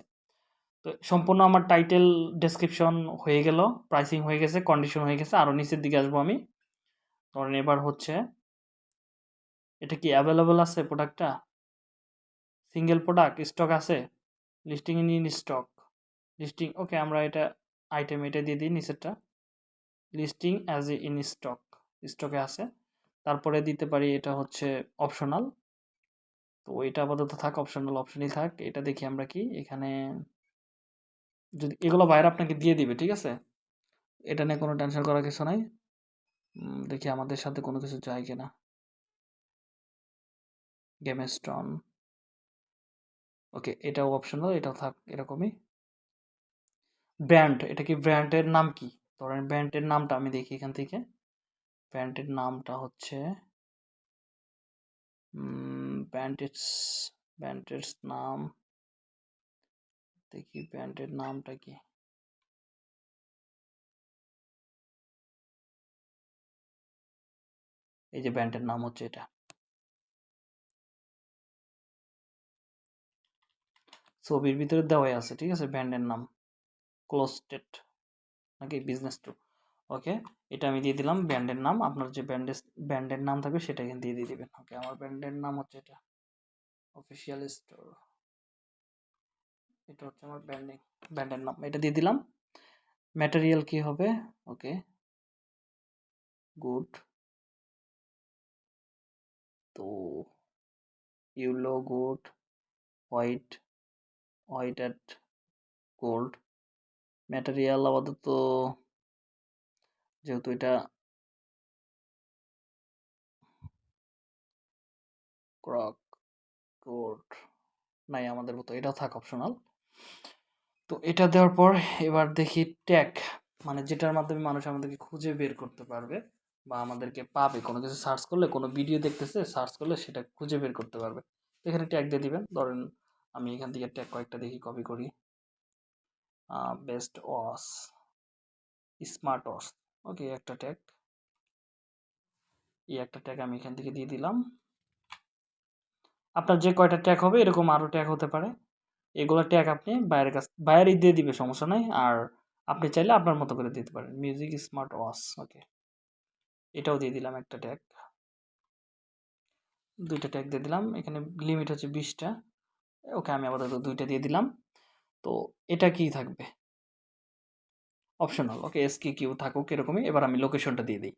[SPEAKER 1] তো সম্পূর্ণ আমার টাইটেল ডেসক্রিপশন হয়ে গেল প্রাইসিং হয়ে গেছে কন্ডিশন হয়ে গেছে আরও নিচের দিকে আসব আমি। ধরেন এবার হচ্ছে এটা কি অ্যাভেলেবল আছে প্রোডাক্টটা সিঙ্গেল প্রোডাক্ট স্টক আছে? Listing in in stock listing okay আমরা এটা আইটেম এটা দিয়ে দিই নিচেরটা। Listing as a in stock স্টকে আছে। তারপরে দিতে পারি এটা হচ্ছে অপশনাল তো এটা আপাতত থাক অপশনাল অপশনই থাক। এটা দেখি আমরা কি, এখানে যদি, এগুলো বাইরে আপনাকে দিয়ে দিবে, ঠিক আছে? এটা নিয়ে কোনো টেনশন করার কিছু নাই। দেখি আমাদের সাথে কোনো কিছু যায় কিনা। গেম স্টন ওকে এটাও অপশনাল এটাও থাক, এরকমই। ব্র্যান্ড এটা কি ব্র্যান্ডের নাম কি? ধরেন ব্র্যান্ডের নামটা আমি দেখি এখান থেকে। ব্র্যান্ডের নামটা হচ্ছে ব্র্যান্ডের ব্র্যান্ডের নাম, দেখি ব্র্যান্ডের নামটা কি? এই যে ব্র্যান্ডের নাম হচ্ছে এটা। ছবির ভিতরে দেওয়াই আছে, ঠিক আছে? ব্র্যান্ডের নাম। ক্লোস্টেড নাকি বিজনেস টু ওকে এটা আমি দিয়ে দিলাম, ব্র্যান্ডের নাম। আপনার যে ব্র্যান্ডের ব্র্যান্ডের নাম থাকবে সেটা এখানে দিয়ে দিয়ে দিবেন। ওকে আমার ব্র্যান্ডের নাম হচ্ছে এটা। অফিসিয়াল স্টোর এটা হচ্ছে আমার ব্র্যান্ডিং, ব্র্যান্ডের নাম। এটা দিয়ে দিলাম। ম্যাটেরিয়াল কি হবে? ওকে গুড তো yellow good white white at gold material আপাতত যেহেতু এটা ক্রক কোড নাই আমাদের মতো এটাও থাক অপশনাল তো এটা দেওয়ার পর এবার দেখি ট্যাগ মানে যেটার মাধ্যমে মানুষ আমাদেরকে খুঁজে বের করতে পারবে বা আমাদেরকে পাবে। কোনো কিছু সার্চ করলে, কোনো ভিডিও দেখতেছে সার্চ করলে সেটা খুঁজে বের করতে পারবে। এখানে ট্যাগ দিয়ে দিবেন, ধরেন আমি এখান থেকে ট্যাগ কয়েকটা দেখি কপি করি। Best wash smart wash okay একটা ট্যাগ এই একটা ট্যাগ আমি এখান থেকে দিয়ে দিলাম। আপনার যে কয়টা ট্যাগ হবে, এরকম আরও ট্যাগ হতে পারে। এগুলো ট্যাগ আপনি বাইরের কাছ, বাইরেই দিয়ে দিবে, সমস্যা নাই। আর আপনি চাইলে আপনার মতো করে দিতে পারেন। মিউজিক স্মার্ট ওয়াশ ওকে এটাও দিয়ে দিলাম একটা ট্যাগ দুইটা ট্যাগ দিয়ে দিলাম। এখানে লিমিট হচ্ছে বিশটা। ওকে আমি আপাতত দুইটা দিয়ে দিলাম। তো এটা কি থাকবে? Optional okay S K U থাকুক এরকমই। এবার আমি লোকেশনটা দিয়ে দিই।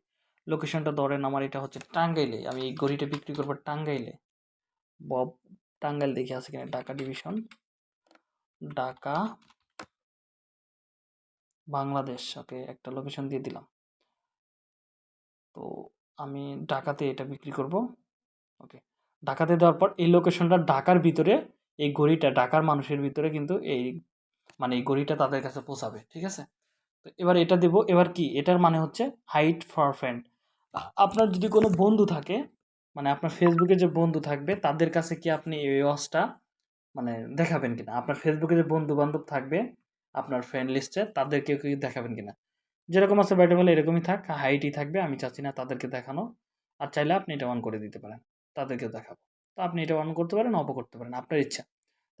[SPEAKER 1] লোকেশনটা ধরেন আমার এটা হচ্ছে টাঙ্গাইলে। আমি এই ঘড়িটা বিক্রি করব টাঙ্গাইলে। বব, টাঙ্গাইল দেখে আছে কিনা? ঢাকা ডিভিশন ঢাকা, বাংলাদেশ ওকে একটা লোকেশন দিয়ে দিলাম। তো আমি ঢাকাতে এটা বিক্রি করব ওকে ঢাকাতে দেওয়ার পর এই লোকেশনটা ঢাকার ভিতরে এই ঘড়িটা ঢাকার মানুষের ভিতরে কিন্তু এই মানে এই ঘড়িটা তাদের কাছে পৌঁছাবে, ঠিক আছে? তো এবার এটা দেব, এবার কি? এটার মানে হচ্ছে হাইট ফর ফ্রেন্ড আপনার যদি কোনো বন্ধু থাকে মানে আপনার ফেসবুকে যে বন্ধু থাকবে, তাদের কাছে কি আপনি এই ওয়াচটা মানে দেখাবেন কিনা? আপনার ফেসবুকে যে বন্ধু বান্ধব থাকবে, আপনার ফ্রেন্ড লিস্টে তাদেরকে কি দেখাবেন কিনা? যেরকম আছে ব্যাটেবল এরকমই থাক হাইটই থাকবে, আমি চাচ্ছি না তাদেরকে দেখানো। আর চাইলে আপনি এটা অন করে দিতে পারেন তাদেরকে দেখাবো। তো আপনি এটা অন করতে পারেন অফ করতে পারেন, আপনার ইচ্ছা।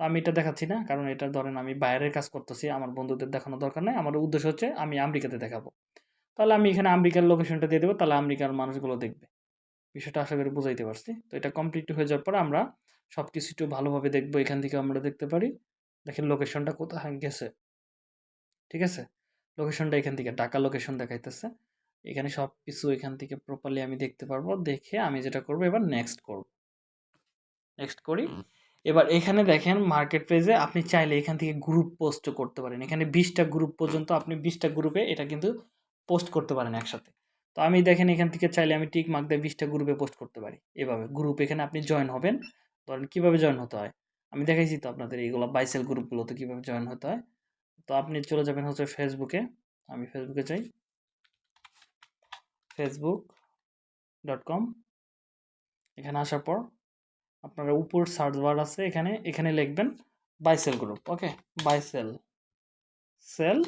[SPEAKER 1] তো আমি এটা দেখাচ্ছি না, কারণ এটা ধরেন আমি বাইরের কাজ করতেছি, আমার বন্ধুদের দেখানো দরকার নেই, আমার উদ্দেশ্য হচ্ছে আমি আমেরিকাতে দেখাবো। তাহলে আমি এখানে আমেরিকার লোকেশনটা দিয়ে দেবো, তাহলে আমেরিকার মানুষগুলো দেখবে। বিষয়টা আশা করি বুঝাইতে পারছি। তো এটা কমপ্লিট হয়ে যাওয়ার পর আমরা সব কিছু একটু ভালোভাবে দেখব, এখান থেকে আমরা দেখতে পারি। দেখেন লোকেশনটা কোথায় গেছে। ঠিক আছে? লোকেশনটা এখান থেকে, ঢাকা লোকেশন দেখাইতেছে। এখানে সব কিছু এখান থেকে প্রপারলি আমি দেখতে পারব, দেখে আমি যেটা করব, এবার নেক্সট করব। নেক্সট করি। এবার এখানে দেখেন মার্কেট প্লেসে আপনি চাইলে এখান থেকে গ্রুপ পোস্ট করতে পারেন। এখানে বিশটা গ্রুপ পর্যন্ত আপনি বিশটা গ্রুপে এটা কিন্তু পোস্ট করতে পারেন একসাথে। তো আমি দেখেন এখান থেকে চাইলে আমি টিক মার্ক দিয়ে বিশটা গ্রুপে পোস্ট করতে পারি এভাবে। গ্রুপ এখানে আপনি জয়েন হবেন। ধরেন কীভাবে জয়েন হতে হয়? আমি দেখাইছি তো আপনাদের এইগুলো বাইসেল গ্রুপগুলোতে কীভাবে জয়েন হতে হয়। তো আপনি চলে যাবেন হচ্ছে ফেসবুকে আমি ফেসবুকে চাই ফেসবুক ডট কম এখানে আসার পর আপনারা উপর সার্চ বার আছে, এখানে এখানে লিখবেন buy sell group okay buy sell sell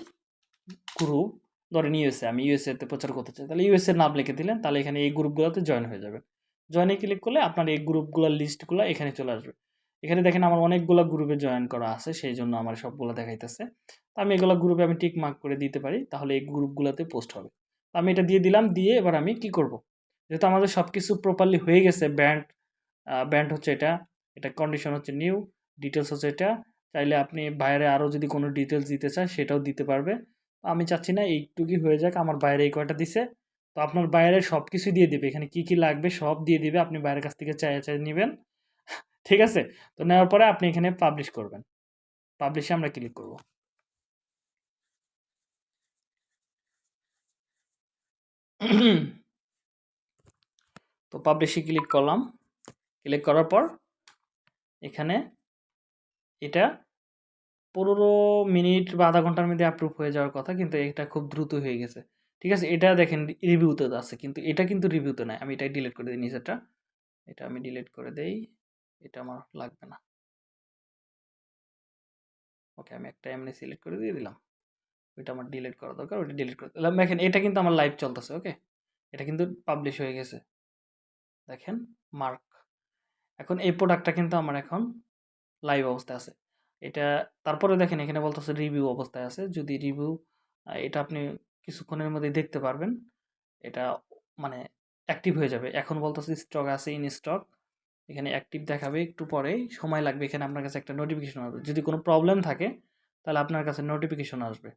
[SPEAKER 1] group ধরেন ইউএসএ আমি ইউএসএতে প্রচার করতে চাই, তাহলে ইউএসএ নাম লিখে দিলেন, তাহলে এখানে এই গ্রুপগুলোতে জয়েন হয়ে যাবে। জয়েনে ক্লিক করলে আপনার এই গ্রুপগুলোর লিস্টগুলো এখানে চলে আসবে। এখানে দেখেন আমার অনেকগুলো গ্রুপে জয়েন করা আছে সেই জন্য আমার সবগুলো দেখাইতেছে। তো আমি এগুলো গ্রুপে আমি টিক মার্ক করে দিতে পারি, তাহলে এই গ্রুপগুলোতে পোস্ট হবে। আমি এটা দিয়ে দিলাম, দিয়ে এবার আমি কি করব? যেহেতু আমাদের সব কিছু প্রপারলি হয়ে গেছে ব্যান্ড ব্যান্ড হচ্ছে এটা। এটা কন্ডিশন হচ্ছে নিউ ডিটেলস হচ্ছে এটা। চাইলে আপনি বাইরে আরও যদি কোনো ডিটেলস দিতে চান, সেটাও দিতে পারবে। আমি চাচ্ছি না এইটুকুই হয়ে যাক, আমার বাইরে এই কয়টা দিছে। তো আপনার বাইরে সব কিছু দিয়ে দিবে। এখানে কি কি লাগবে সব দিয়ে দিবে। আপনি বাইরের কাছ থেকে চাই চাই নেবেন। ঠিক আছে? তো নেওয়ার পরে আপনি এখানে পাবলিশ করবেন। পাবলিশে আমরা ক্লিক করব। তো পাবলিশে ক্লিক করলাম। ক্লিক করার পর এখানে এটা পনেরো মিনিট বা আধা ঘণ্টার মধ্যে অ্যাপ্রুভ হয়ে যাওয়ার কথা, কিন্তু এটা খুব দ্রুত হয়ে গেছে। ঠিক আছে? এটা দেখেন রিভিউতে আছে, কিন্তু এটা কিন্তু রিভিউতে নাই। আমি এটাই ডিলিট করে দিই নিচেরটা এটা আমি ডিলিট করে দেই। এটা আমার লাগবে না। ওকে আমি একটা এমনি সিলেক্ট করে দিয়ে দিলাম। ওইটা আমার ডিলিট করা দরকার, ওইটা ডিলিট করে দিলাম। দেখেন, এটা কিন্তু আমার লাইভ চলতেছে ওকে এটা কিন্তু পাবলিশ হয়ে গেছে। দেখেন মার্ক এখন এই প্রোডাক্টটা কিন্তু আমার এখন লাইভ অবস্থায় আছে। এটা তারপরে দেখেন এখানে বলতেছে রিভিউ অবস্থায় আছে। যদি রিভিউ এটা আপনি কিছুক্ষণের মধ্যে দেখতে পারবেন। এটা মানে অ্যাক্টিভ হয়ে যাবে। এখন বলতেছে স্টক আছে ইন স্টক এখানে অ্যাক্টিভ দেখাবে একটু পরেই। সময় লাগবে, এখানে আপনার কাছে একটা নোটিফিকেশন আসবে। যদি কোনো প্রবলেম থাকে, তাহলে আপনার কাছে নোটিফিকেশন আসবে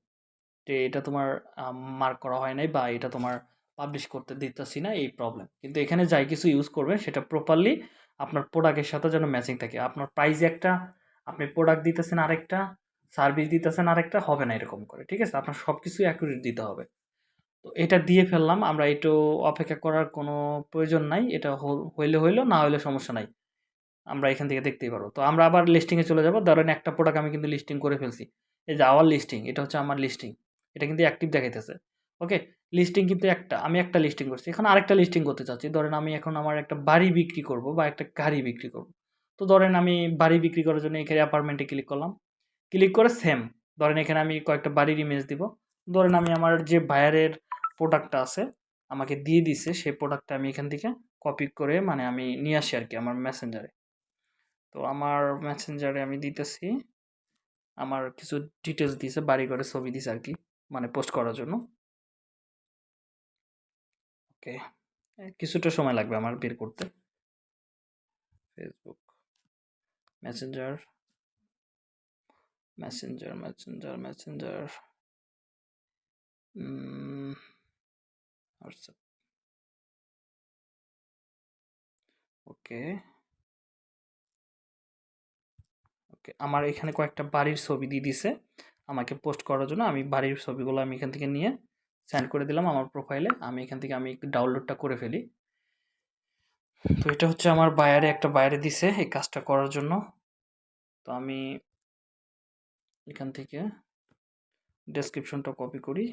[SPEAKER 1] যে এটা তোমার মার্ক করা হয় নাই বা এটা তোমার পাবলিশ করতে দিতেছি না, এই প্রবলেম কিন্তু এখানে যাই কিছু ইউজ করবেন, সেটা প্রপারলি আপনার প্রোডাক্টের সাথে যেন ম্যাচিং থাকে। আপনার প্রাইস একটা, আপনি প্রোডাক্ট দিতেছেন আরেকটা সার্ভিস দিতেছেন আরেকটা, হবে না এরকম করে, ঠিক আছে? আপনার সব কিছুই অ্যাকুরেট দিতে হবে। তো এটা দিয়ে ফেললাম, আমরা একটু অপেক্ষা করার কোনো প্রয়োজন নাই, এটা হইলে হইল, না হইলে সমস্যা নাই। আমরা এখান থেকে দেখতেই পারব। তো আমরা আবার লিস্টিংয়ে চলে যাব। ধরেন একটা প্রোডাক্ট আমি কিন্তু লিস্টিং করে ফেলছি। এই যে আওয়ার লিস্টিং এটা হচ্ছে আমার লিস্টিং এটা কিন্তু অ্যাক্টিভ দেখাইতেছে। ওকে লিস্টিং কিন্তু একটা, আমি একটা লিস্টিং করছি। এখন আরেকটা লিস্টিং করতে চাচ্ছি। ধরেন আমি এখন আমার একটা বাড়ি বিক্রি করব বা একটা গাড়ি বিক্রি করব। তো ধরেন আমি বাড়ি বিক্রি করার জন্য এখানে অ্যাপার্টমেন্টে ক্লিক করলাম। ক্লিক করে সেম ধরেন এখানে আমি কয়েকটা বাড়ির ইমেজ দিব। ধরেন আমি আমার যে বায়ারের প্রোডাক্টটা আছে, আমাকে দিয়ে দিছে, সেই প্রোডাক্টটা আমি এখান থেকে কপি করে মানে আমি নিয়ে আসি আর কি আমার মেসেঞ্জারে তো আমার মেসেঞ্জারে আমি দিতেছি, আমার কিছু ডিটেলস দিয়েছে বাড়ি ঘরে ছবি দিছে আর কি মানে পোস্ট করার জন্য। ওকে কিছুটা সময় লাগবে আমার বের করতে। Facebook messenger messenger messenger messenger WhatsApp okay. Okay, আমার এখানে কয়েকটা বাড়ির ছবি দিয়ে দিছে। আমাকে পোস্ট করার জন্য আমি বাড়ির ছবিগুলো আমি এখান থেকে নিয়ে সেন্ড করে দিলাম আমার প্রোফাইলে আমি এখান থেকে আমি ডাউনলোডটা করে ফেলি। তো এটা হচ্ছে আমার বায়ারে একটা বায়ারে দিছে এই কাজটা করার জন্য। তো আমি এখান থেকে ডেসক্রিপশনটা কপি করি।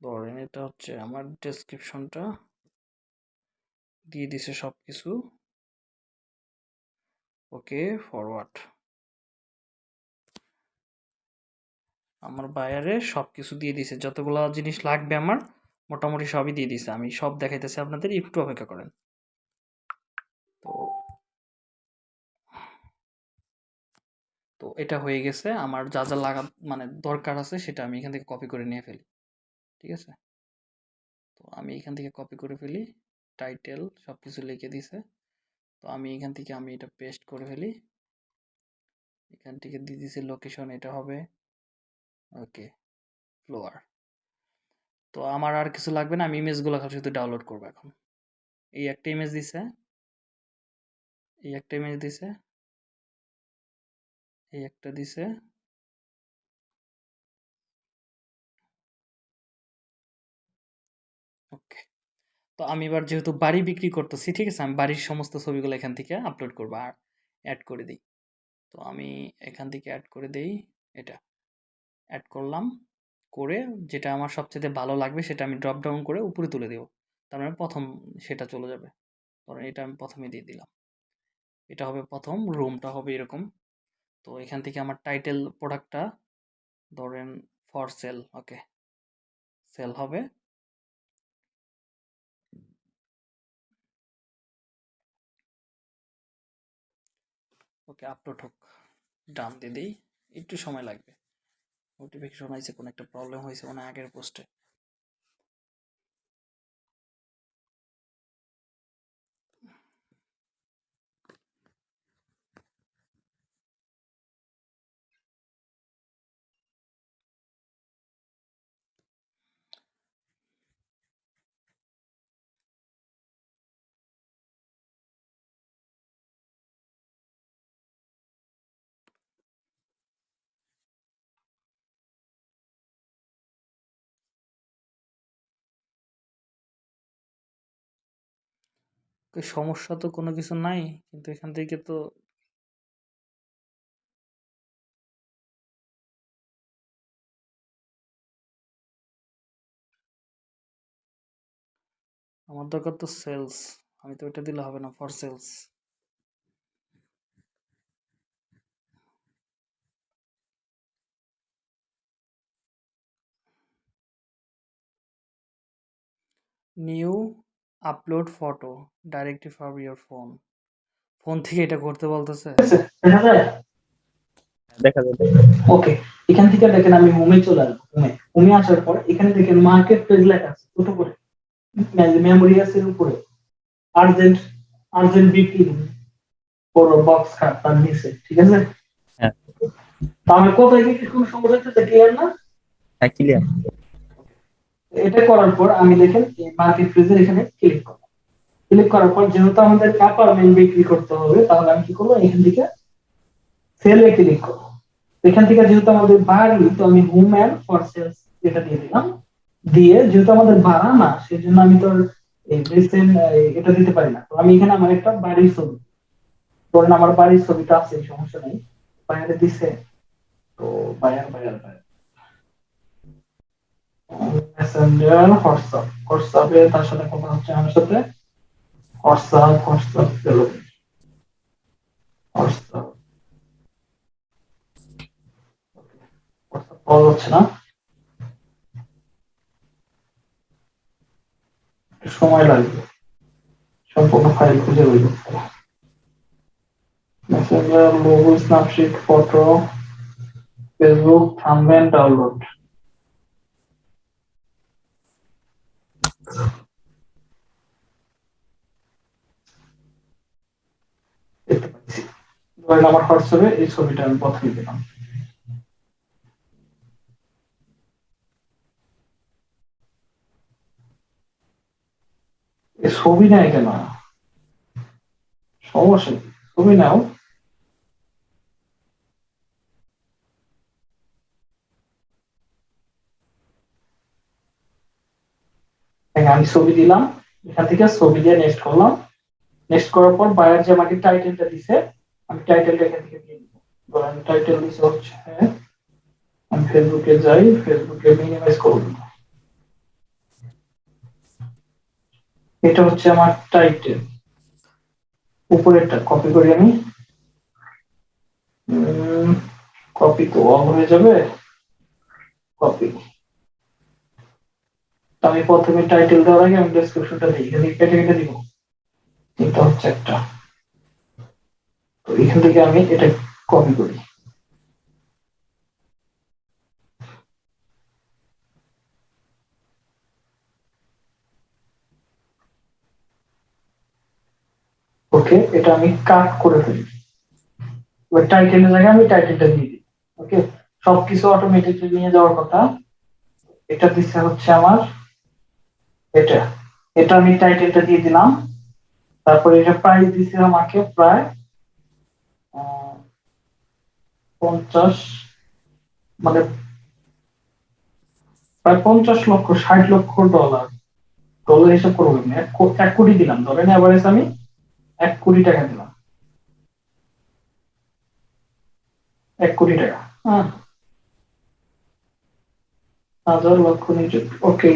[SPEAKER 1] ধরেন এটা হচ্ছে আমার ডেসক্রিপশনটা দিয়ে দিছে সব কিছু ওকে ফরওয়ার্ড আমার বায়ারে সব কিছু দিয়ে দিছে। যতগুলো জিনিস লাগবে আমার, মোটামুটি সবই দিয়ে দিছে। আমি সব দেখাইতেছি আপনাদের, একটু অপেক্ষা করেন। তো তো এটা হয়ে গেছে। আমার যা যা লাগা মানে দরকার আছে সেটা আমি এখান থেকে কপি করে নিয়ে ফেলি। ঠিক আছে? তো আমি এখান থেকে কপি করে ফেলি। টাইটেল সব কিছু লিখে দিছে। তো আমি এখান থেকে আমি এটা পেস্ট করে ফেলি। এখান থেকে দিয়ে দিছে লোকেশন এটা হবে ওকে ফ্লোয়ার তো আমার আর কিছু লাগবে না, আমি ইমেজগুলো শুধু ডাউনলোড করব এখন। এই একটা ইমেজ দিছে। এই একটা ইমেজ দিছে। এই একটা দিছে। ওকে, তো আমি এবার যেহেতু বাড়ি বিক্রি করতেছি, ঠিক আছে? আমি বাড়ির সমস্ত ছবিগুলো এখান থেকে আপলোড করব আর অ্যাড করে দিই। তো আমি এখান থেকে অ্যাড করে দেই, এটা। অ্যাড করলাম
[SPEAKER 2] করে যেটা আমার সবচেয়ে ভালো লাগবে সেটা আমি ড্রপ ডাউন করে উপরে তুলে দেব। তার মানে প্রথম সেটা চলে যাবে। ধরেন এটা আমি প্রথমে দিয়ে দিলাম। এটা হবে প্রথম, রুমটা হবে এরকম। তো এখান থেকে আমার টাইটেল প্রোডাক্টটা ধরেন ফর সেল ওকে সেল হবে। ওকে আপলোড হোক। ডান দিয়ে দিই। একটু সময় লাগবে। নোটিফিকেশন হয়েছে কোনো একটা প্রবলেম হয়েছে মানে আগের পোস্টে সমস্যা তো কোনো কিছু নাই, কিন্তু এখান থেকে তো আমার দরকার তো সেলস আমি তো ওইটা দিলে হবে না for sales new upload photo directly from your phone phone থেকে এটা করতে বলতেছে?
[SPEAKER 1] দেখা যায়
[SPEAKER 3] যাবে
[SPEAKER 1] ওকে এখান থেকে দেখেন আমি হোমে চলে আসব হোমে হোমে আসার পর এখানে দেখেন মার্কেট প্লেস লেখা আছে ছোট করে মেমোরি আছে এর উপরে। আর্জেন্ট আর্জেন্ট বিক্রি বড় বক্স খাট তার নিচে ঠিক আছে?
[SPEAKER 3] হ্যাঁ।
[SPEAKER 1] তাহলে কোথায় কি কোনো সমস্যা হচ্ছে ক্লিয়ার না?
[SPEAKER 3] হ্যাঁ ক্লিয়ার
[SPEAKER 1] এটা করার পর আমি দেখেন এই মার্কেট প্লেসের এখানে ক্লিক করব ক্লিক করার পর যেহেতু আমাদের অ্যাপার্টমেন্ট বিক্রি করতে হবে, তাহলে আমি কি করব? এখান থেকে সেলে ক্লিক করব। এখান থেকে যেহেতু আমাদের বাড়ি, তো আমি হোম অ্যান্ড ফর সেলস এটা দিয়ে দিলাম, দিয়ে যেহেতু আমাদের ভাড়া না, সেজন্য আমি তো আর এই রিসেন্ট এটা দিতে পারি না। তো আমি এখানে আমার একটা বাড়ির ছবি, ধরেন আমার বাড়ির ছবিটা আছে, সমস্যা নেই, বাইরে দিছে। তো buyer buyer buyer messenger WhatsApp হোয়াটসঅ্যাপে তার সাথে কথা হচ্ছে আমার সাথে। হোয়াটসঅ্যাপ হোয়াটসঅ্যাপ গেল হোয়াটসঅ্যাপ না। সময় লাগবে। সম্পূর্ণ ফাইল খুঁজে বের messenger logo snapshot photo Facebook thumbnail download আমার হোয়াটসঅ্যাপে এই ছবিটা আমি দিলাম। ছবি নেয় কেন? সমস্যা ছবি নাও। হ্যাঁ, আমি ছবি দিলাম। এখান থেকে ছবি দিয়ে নেক্সট করলাম। নেক্সট করার পর বায়ার যে আমাকে টাইটেলটা দিছে আমি টাইটেলটা এখান থেকে দিয়ে দিব ধরেন টাইটেল দিছে হচ্ছে আমি ফেসবুকে যাই ফেসবুকে মিনিমাইজ করব এটা হচ্ছে আমার টাইটেল উপরেরটা কপি করি আমি। কপি তো অফ হয়ে যাবে। কপি আমি প্রথমে টাইটেল দেওয়ার আগে আমি ডেসক্রিপশনটা দিই এখানে কেটে দিব। এটা হচ্ছে একটা। তো এখান থেকে আমি এটা কপি করি। ওকে এটা আমি কাট করে ফেলি। ওই টাইটেলের জায়গায় আমি টাইটেলটা দিয়ে দিই। ওকে সবকিছু অটোমেটিকলি নিয়ে যাওয়ার কথা। এটা দিচ্ছে হচ্ছে আমার এটা এটা আমি টাইটেলটা দিয়ে দিলাম। তারপরে এটা প্রাইস দিছে আমাকে প্রায় পঞ্চাশ মানে প্রায় পঞ্চাশ লক্ষ, ষাট লক্ষ ডলার ডলার হিসাব করব। এক কোটি দিলাম। ধরেন এভারেজ আমি এক কোটি টাকা দিলাম। এক কোটি টাকা। হ্যাঁ।
[SPEAKER 4] হাজার লক্ষ নিযুক্ত ওকে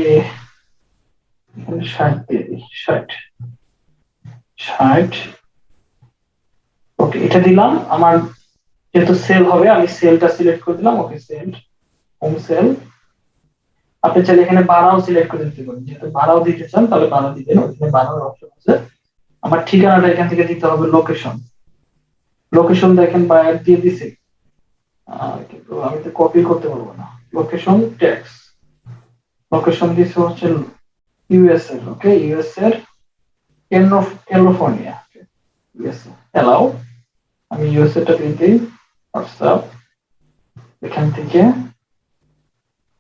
[SPEAKER 4] ষাট দিয়ে দিই ষাট ষাট। ওকে এটা দিলাম। আমার যেহেতু সেল হবে, আমি সেলটা সিলেক্ট করে দিলাম। ওকে সেল হোম সেল আপনি চাইলে এখানে ভাড়াও সিলেক্ট করে দিতে পারেন। যেহেতু ভাড়াও দিতে চান, তাহলে ভাড়া দিবেন। ওখানে ভাড়ার অপশন আছে। আমার ঠিকানাটা এখান থেকে দিতে হবে লোকেশন লোকেশন দেখেন বায়ার দিয়ে দিছে। কিন্তু আমি তো কপি করতে পারব না। লোকেশন ট্যাক্স লোকেশন দিছে হচ্ছে ইউএস এর ওকে ইউএস এর ক্যালিফোর্নিয়া ইউএস আমি ইউএস এরটা দিয়ে দিই হোয়াটসঅ্যাপ এখান থেকে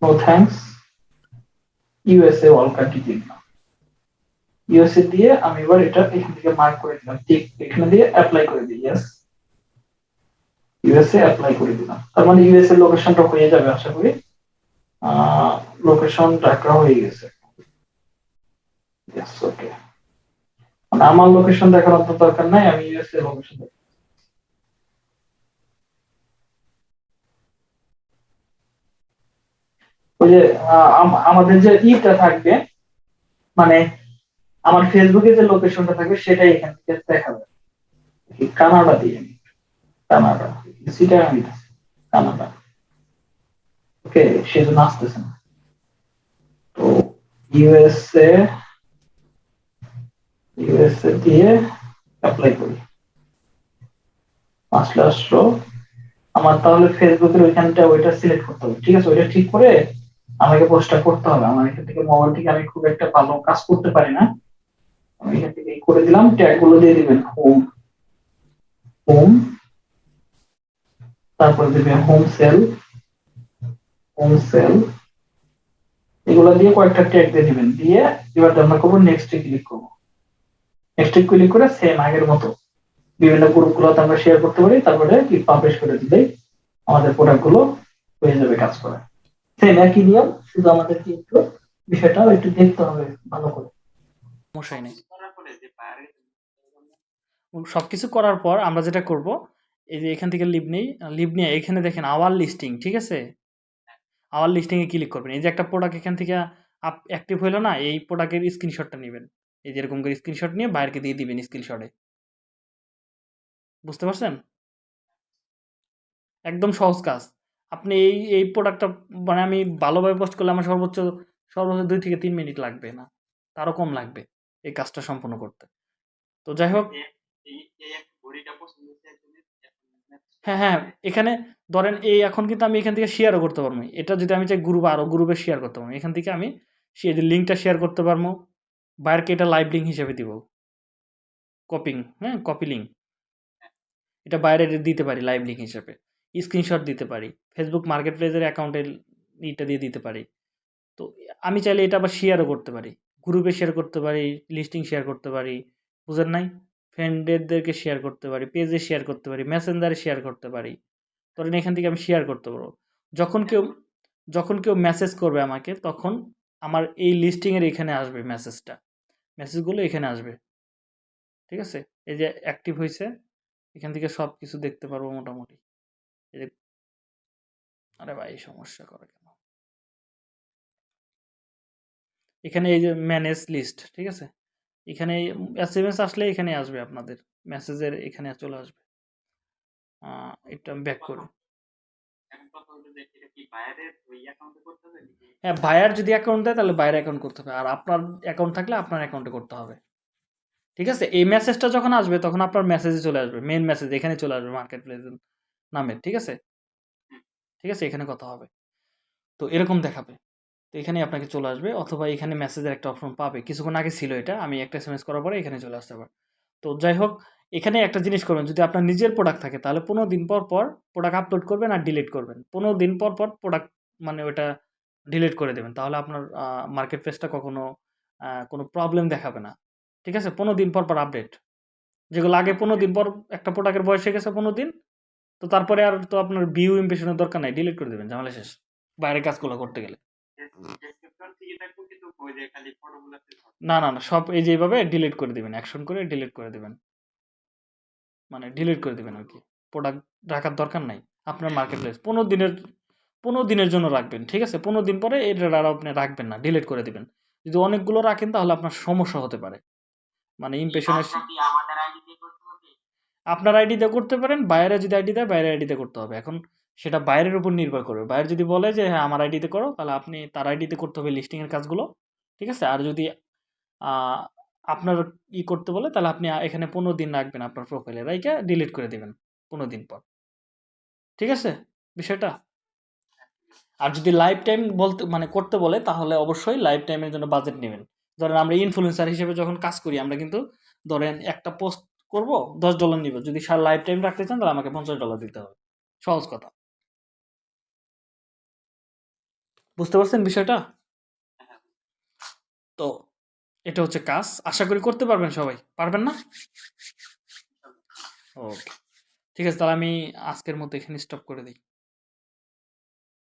[SPEAKER 4] no thanks USA all country দিয়ে দিলাম। ইউএসএ দিয়ে আমি এবার এটা এখান থেকে মার্ক করে দিলাম। ঠিক, এখানে দিয়ে অ্যাপ্লাই করে দিই ইয়েস ইউএসএ অ্যাপ্লাই করে দিলাম। তার মানে ইউএসএ লোকেশনটা হয়ে যাবে, আশা করি। লোকেশন ঢাকা হয়ে গেছে। ইয়েস ওকে মানে আমার লোকেশন দেখানোর তো দরকার নাই, আমি ইউএসএ লোকেশন ওই যে আমাদের যে ইটা থাকবে মানে আমার ফেসবুকে যে লোকেশনটা থাকবে, সেটাই এখান থেকে দেখাবে। কানাডা দিয়ে। কানাডা। সেটা আমি কানাডা। ওকে সেজন্য আসতেছে না। তো ইউএসএ ইউএসএ দিয়ে অ্যাপ্লাই করি আসলে আসলো আমার তাহলে ফেসবুকের ওইখানটা ওইটা সিলেক্ট করতে হবে। ঠিক আছে, ওইটা ঠিক করে আমাকে পোস্টটা করতে হবে। আমার এখান থেকে মোবাইল থেকে আমি খুব একটা ভালো কাজ করতে পারি না। আমি এখান থেকে করে দিলাম ট্যাগগুলো দিয়ে দিবেন হোম হোম তারপর দিবেন হোম সেল হোম সেল এগুলো দিয়ে কয়েকটা ট্যাগ দিয়ে দিবেন। দিয়ে এবার আমরা করব নেক্সট ক্লিক করব। নেক্সট ক্লিক করে সেম আগের মতো বিভিন্ন গ্রুপ গুলোতে আমরা শেয়ার করতে পারি, তারপরে কি পাবলিশ করে দিলেই আমাদের প্রোডাক্টগুলো হয়ে যাবে কাজ করা সেম একই নিয়ম, শুধু আমাদেরকে একটু বিষয়টা একটু দেখতে হবে ভালো করে।
[SPEAKER 1] সমস্যাই নেই। সবকিছু করার পর আমরা যেটা করব, এই যে এখান থেকে লিভ নেই লিভ নিয়ে এখানে দেখেন আওয়ার লিস্টিং ঠিক আছে? আওয়ার লিস্টিং এ ক্লিক করবেন। এই যে একটা প্রোডাক্ট এখান থেকে অ্যাক্টিভ হলো না, এই প্রোডাক্টের স্ক্রিনশটটা নেবেন। এই যে এরকম করে স্ক্রিনশট নিয়ে বাইরকে দিয়ে দিবেন স্ক্রিনশটে বুঝতে পারছেন? একদম সহজ কাজ। আপনি এই এই প্রোডাক্টটা মানে আমি ভালোভাবে পোস্ট করলে আমার সর্বোচ্চ সর্বোচ্চ দুই থেকে তিন মিনিট লাগবে না। তারও কম লাগবে এই কাজটা সম্পন্ন করতে। তো যাই হোক হ্যাঁ হ্যাঁ এখানে ধরেন এই এখন কিন্তু আমি এখান থেকে শেয়ারও করতে পারব। এটা যদি আমি চাই গ্রুপ আরও গ্রুপে শেয়ার করতে পারব। এখান থেকে আমি সে লিঙ্কটা শেয়ার করতে পারব বাইরকে এটা লাইভ লিঙ্ক হিসেবে দিব। কপিং হ্যাঁ? কপি লিঙ্ক এটা বাইরে দিতে পারি লাইভ লিঙ্ক হিসেবে। স্ক্রিনশট দিতে পারি। ফেসবুক মার্কেট প্লেসের অ্যাকাউন্টের ইটা দিয়ে দিতে পারি। তো আমি চাইলে এটা আবার শেয়ারও করতে পারি। গ্রুপে শেয়ার করতে পারি লিস্টিং শেয়ার করতে পারি। বুঝেন নাই? ফ্রেন্ডদেরকে শেয়ার করতে পারি পেজে শেয়ার করতে পারি মেসেঞ্জারে শেয়ার করতে পারি। ধরেন এখান থেকে আমি শেয়ার করতে পারব। যখন কেউ যখন কেউ মেসেজ করবে আমাকে, তখন আমার এই লিস্টিংয়ের এখানে আসবে মেসেজটা মেসেজগুলো এখানে আসবে। ঠিক আছে? এই যে অ্যাক্টিভ হয়েছে এখান থেকে সব কিছু দেখতে পারব মোটামুটি। এই যে আরে ভাই সমস্যা করে কেন? এখানে এই যে ম্যানেজ লিস্ট ঠিক আছে? এখানে এস এম এস আসলে এখানে আসবে আপনাদের। মেসেজের এখানে চলে আসবে। এটা ব্যাক করি। হ্যাঁ বায়ার যদি অ্যাকাউন্ট দেয় তাহলে বাইরে অ্যাকাউন্ট করতে হবে। আর আপনার অ্যাকাউন্ট থাকলে আপনার অ্যাকাউন্টে করতে হবে। ঠিক আছে? এই মেসেজটা যখন আসবে তখন আপনার মেসেজে চলে আসবে। মেন মেসেজ এখানে চলে আসবে মার্কেট প্লেস নামে ঠিক আছে? ঠিক আছে? এখানে কথা হবে। তো এরকম দেখাবে। তো এখানে আপনাকে চলে আসবে। অথবা এখানে মেসেজের একটা অপশন পাবে। কিছুক্ষণ আগে ছিল এটা। আমি একটা এস করার পরে এখানে চলে আসতে পারে তো যাই হোক এখানে একটা জিনিস করবেন যদি আপনার নিজের প্রোডাক্ট থাকে তাহলে পনেরো দিন পর পর প্রোডাক্ট আপলোড করবেন আর ডিলিট করবেন। পনেরো দিন পর পর প্রোডাক্ট মানে ওটা ডিলিট করে দেবেন তাহলে আপনার মার্কেট প্লেসটা কখনো কোনো প্রবলেম দেখাবে না। ঠিক আছে? পনেরো দিন পর পর আপডেট যেগুলো আগে পনেরো দিন পর একটা প্রোডাক্টের বয়স হয়ে গেছে পনেরো দিন তো তারপরে আর তো আপনার ভিউ ইমপ্রেশনের দরকার নাই ডিলিট করে দেবেন ঝামেলা শেষ। বাইরের কাজগুলো করতে গেলে। না না না সব এই যে এইভাবে ডিলিট করে দিবেন অ্যাকশন করে ডিলিট করে দিবেন। মানে ডিলিট করে দেবেন আর কি প্রোডাক্ট রাখার দরকার নাই। আপনার মার্কেট প্লেস পনেরো দিনের পনেরো দিনের জন্য রাখবেন ঠিক আছে? পনেরো দিন পরে এটা আর আপনি রাখবেন না ডিলিট করে দেবেন। যদি অনেকগুলো রাখেন তাহলে আপনার সমস্যা হতে পারে। মানে ইমপ্রেশনের
[SPEAKER 3] কাজটা কি আইডি দিয়ে করতে
[SPEAKER 1] আপনার আইডিতে করতে পারেন বাইরে যদি আইডি দেয় বাইরের আইডিতে করতে হবে। এখন সেটা বাইরের উপর নির্ভর করবে। বাইরে যদি বলে যে হ্যাঁ আমার আইডিতে করো তাহলে আপনি তার আইডিতে করতে হবে লিস্টিংয়ের কাজগুলো ঠিক আছে? আর যদি আপনার ই করতে বলে, তাহলে আপনি এখানে পনেরো দিন রাখবেন আপনার প্রোফাইলে রাইকে ডিলিট করে দেবেন পনেরো দিন পর। ঠিক আছে? বিষয়টা? আর যদি লাইফ টাইম বলতে মানে করতে বলে, তাহলে অবশ্যই লাইফ টাইমের জন্য বাজেট নেবেন। ধরেন আমরা ইনফ্লুয়েন্সার হিসেবে যখন কাজ করি, আমরা কিন্তু ধরেন একটা পোস্ট করব, দশ ডলার নিব। যদি সার লাইফ টাইম রাখতে চান, তাহলে আমাকে পঞ্চাশ ডলার দিতে হবে। সহজ কথা। বুঝতে পারছেন বিষয়টা? তো এটা হচ্ছে কাজ। আশা করি করতে পারবেন সবাই। পারবেন না? ওকে। ঠিক আছে তাহলে আমি আজকের মতো এখানে স্টপ করে দিই।